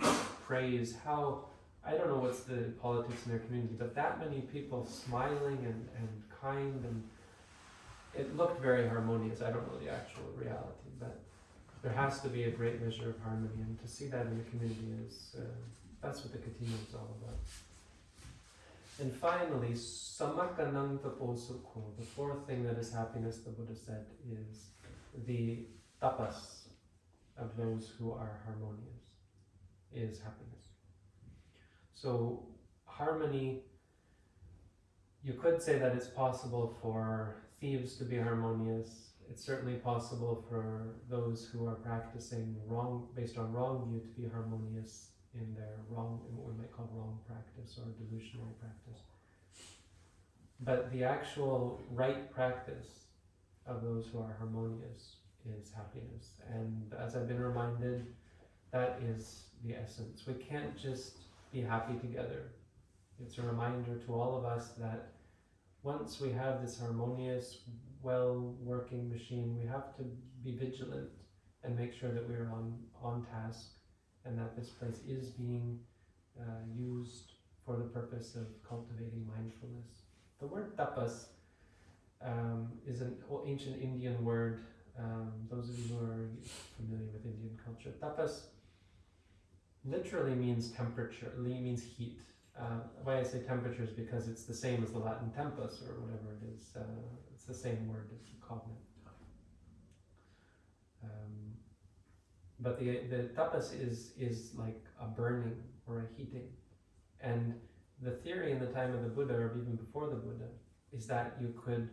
praise, how, I don't know what's the politics in their community, but that many people smiling and, and kind and it looked very harmonious. I don't know the actual reality, but there has to be a great measure of harmony, and to see that in the community is uh, that's what the Kathina is all about. And finally, samagganang taposukho, the fourth thing that is happiness, the Buddha said, is the tapas of those who are harmonious, is happiness. So, harmony, you could say that it's possible for thieves to be harmonious. It's certainly possible for those who are practicing wrong, based on wrong view, to be harmonious in their wrong, in what we might call wrong practice or delusional practice. But the actual right practice of those who are harmonious is happiness. And as I've been reminded, that is the essence. We can't just be happy together. It's a reminder to all of us that once we have this harmonious, well working machine, we have to be vigilant and make sure that we're on, on task and that this place is being uh, used for the purpose of cultivating mindfulness. The word tapas um, is an ancient Indian word. Um, those of you who are familiar with Indian culture, tapas literally means temperature, li means heat. Uh, why I say temperature is because it's the same as the Latin tempus or whatever it is. Uh, it's the same word, as a cognate. Um, but the the tapas is is like a burning or a heating, and the theory in the time of the Buddha or even before the Buddha is that you could,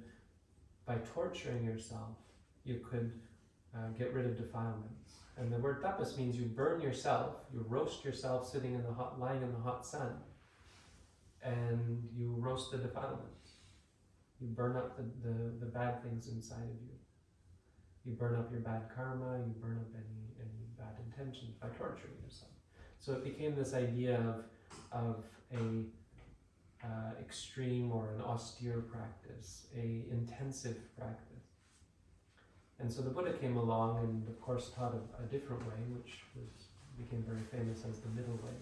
by torturing yourself, you could uh, get rid of defilements. And the word tapas means you burn yourself, you roast yourself sitting in the hot, lying in the hot sun, and you roast the defilements. You burn up the, the, the bad things inside of you. You burn up your bad karma, you burn up any, intentions by torturing yourself. So it became this idea of, of a uh, extreme or an austere practice, a intensive practice. And so the Buddha came along and of course taught a, a different way, which was became very famous as the middle way,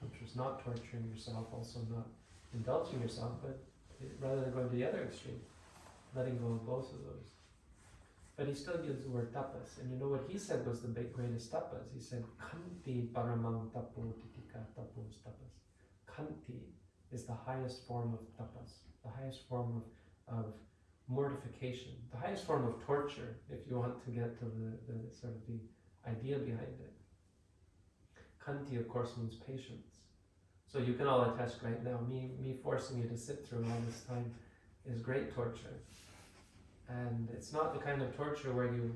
which was not torturing yourself, also not indulging yourself, but it, rather than going to the other extreme, letting go of both of those. But he still used the word tapas, and you know what he said was the big, greatest tapas? He said, Khanti paramang tapo titikkha tapos tapas. Khanti is the highest form of tapas, the highest form of, of mortification, the highest form of torture, if you want to get to the, the sort of the idea behind it. Khanti, of course, means patience. So you can all attest right now, me, me forcing you to sit through all this time is great torture. And it's not the kind of torture where you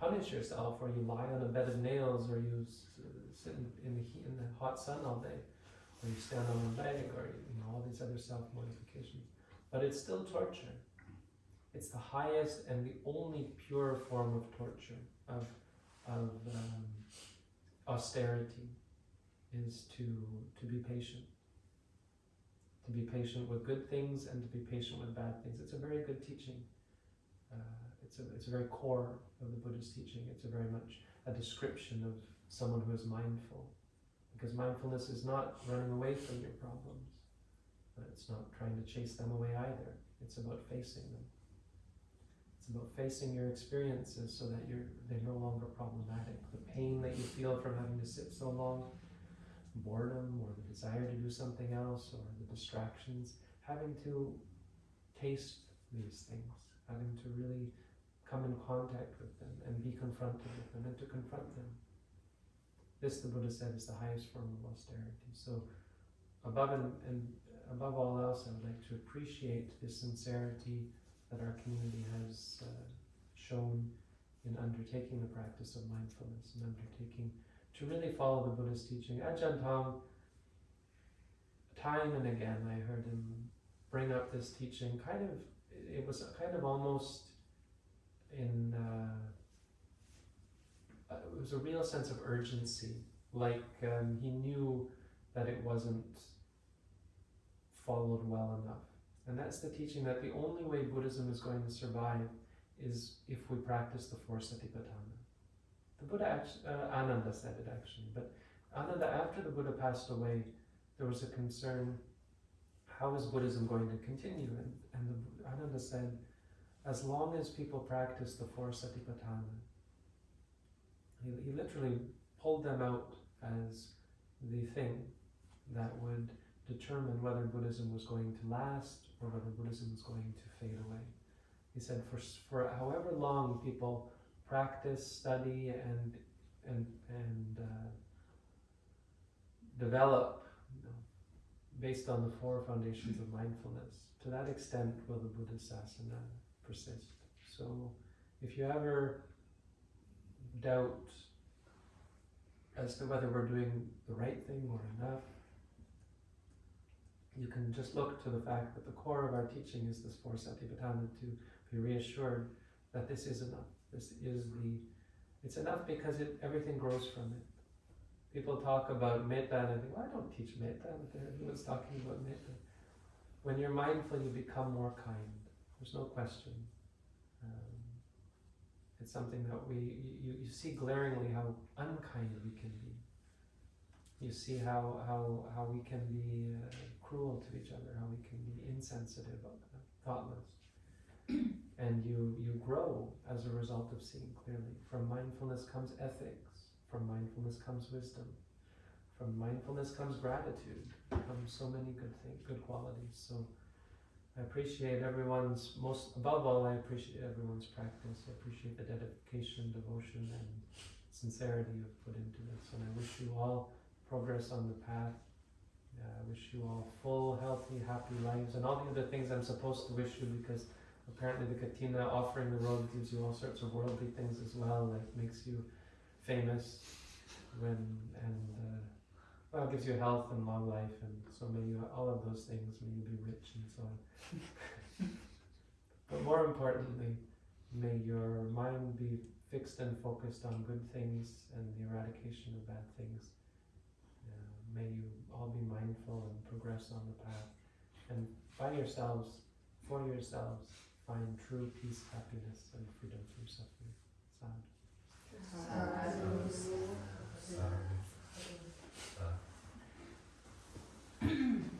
punish yourself or you lie on a bed of nails or you sit in, the heat, in the hot sun all day or you stand on a leg or you know all these other self mortifications. But it's still torture. It's the highest and the only pure form of torture of of um, austerity is to to be patient. To be patient with good things and to be patient with bad things. It's a very good teaching. Uh, it's a it's a very core of the Buddhist teaching. It's a very much a description of someone who is mindful because mindfulness is not running away from your problems. It's not trying to chase them away either. It's about facing them. It's about facing your experiences so that you're they're no longer problematic. The pain that you feel from having to sit so long, boredom or the desire to do something else or the distractions, having to taste these things, having to really come in contact with them and be confronted with them and to confront them. This, the Buddha said, is the highest form of austerity. So, above and, and above all else, I would like to appreciate the sincerity that our community has uh, shown in undertaking the practice of mindfulness and undertaking to really follow the Buddha's teaching. Ajahn Tong, time and again, I heard him bring up this teaching. Kind of, it was kind of almost in. Uh, uh, it was a real sense of urgency. Like um, he knew that it wasn't followed well enough. And that's the teaching that the only way Buddhism is going to survive is if we practice the four satipatthana. The Buddha, act- uh, Ananda said it actually, but Ananda, after the Buddha passed away, there was a concern how is Buddhism going to continue? And, and the, Ananda said, as long as people practice the four satipatthana, he, he literally pulled them out as the thing that would determine whether Buddhism was going to last or whether Buddhism was going to fade away. He said, for, for however long people practice, study, and, and, and uh, develop, you know, based on the four foundations of mindfulness, to that extent will the Buddhist Sasana persist. So if you ever doubt as to whether we're doing the right thing or enough, you can just look to the fact that the core of our teaching is this four satipatthana to be reassured that this is enough. This is the, it's enough because it, everything grows from it. People talk about metta and I think, well, I don't teach metta, but everyone's talking about metta. When you're mindful, you become more kind. There's no question. Um, it's something that we, you, you see glaringly how unkind we can be. You see how, how, how we can be uh, cruel to each other, how we can be insensitive, uh, thoughtless. And you, you grow as a result of seeing clearly. From mindfulness comes ethics, from mindfulness comes wisdom, from mindfulness comes gratitude, comes so many good things, good qualities. So I appreciate everyone's most above all I appreciate everyone's practice. I appreciate the dedication, devotion and sincerity you've put into this. And I wish you all progress on the path. I wish you all full, healthy, happy lives and all the other things I'm supposed to wish you because apparently the Kathina offering the road gives you all sorts of worldly things as well, like makes you famous when and uh, well, gives you health and long life, and so may you all of those things. May you be rich and so on. but more importantly, may your mind be fixed and focused on good things and the eradication of bad things. Uh, may you all be mindful and progress on the path, and by yourselves, for yourselves, find true peace, happiness, and freedom from suffering. Sound. Sadhu. Sadhu.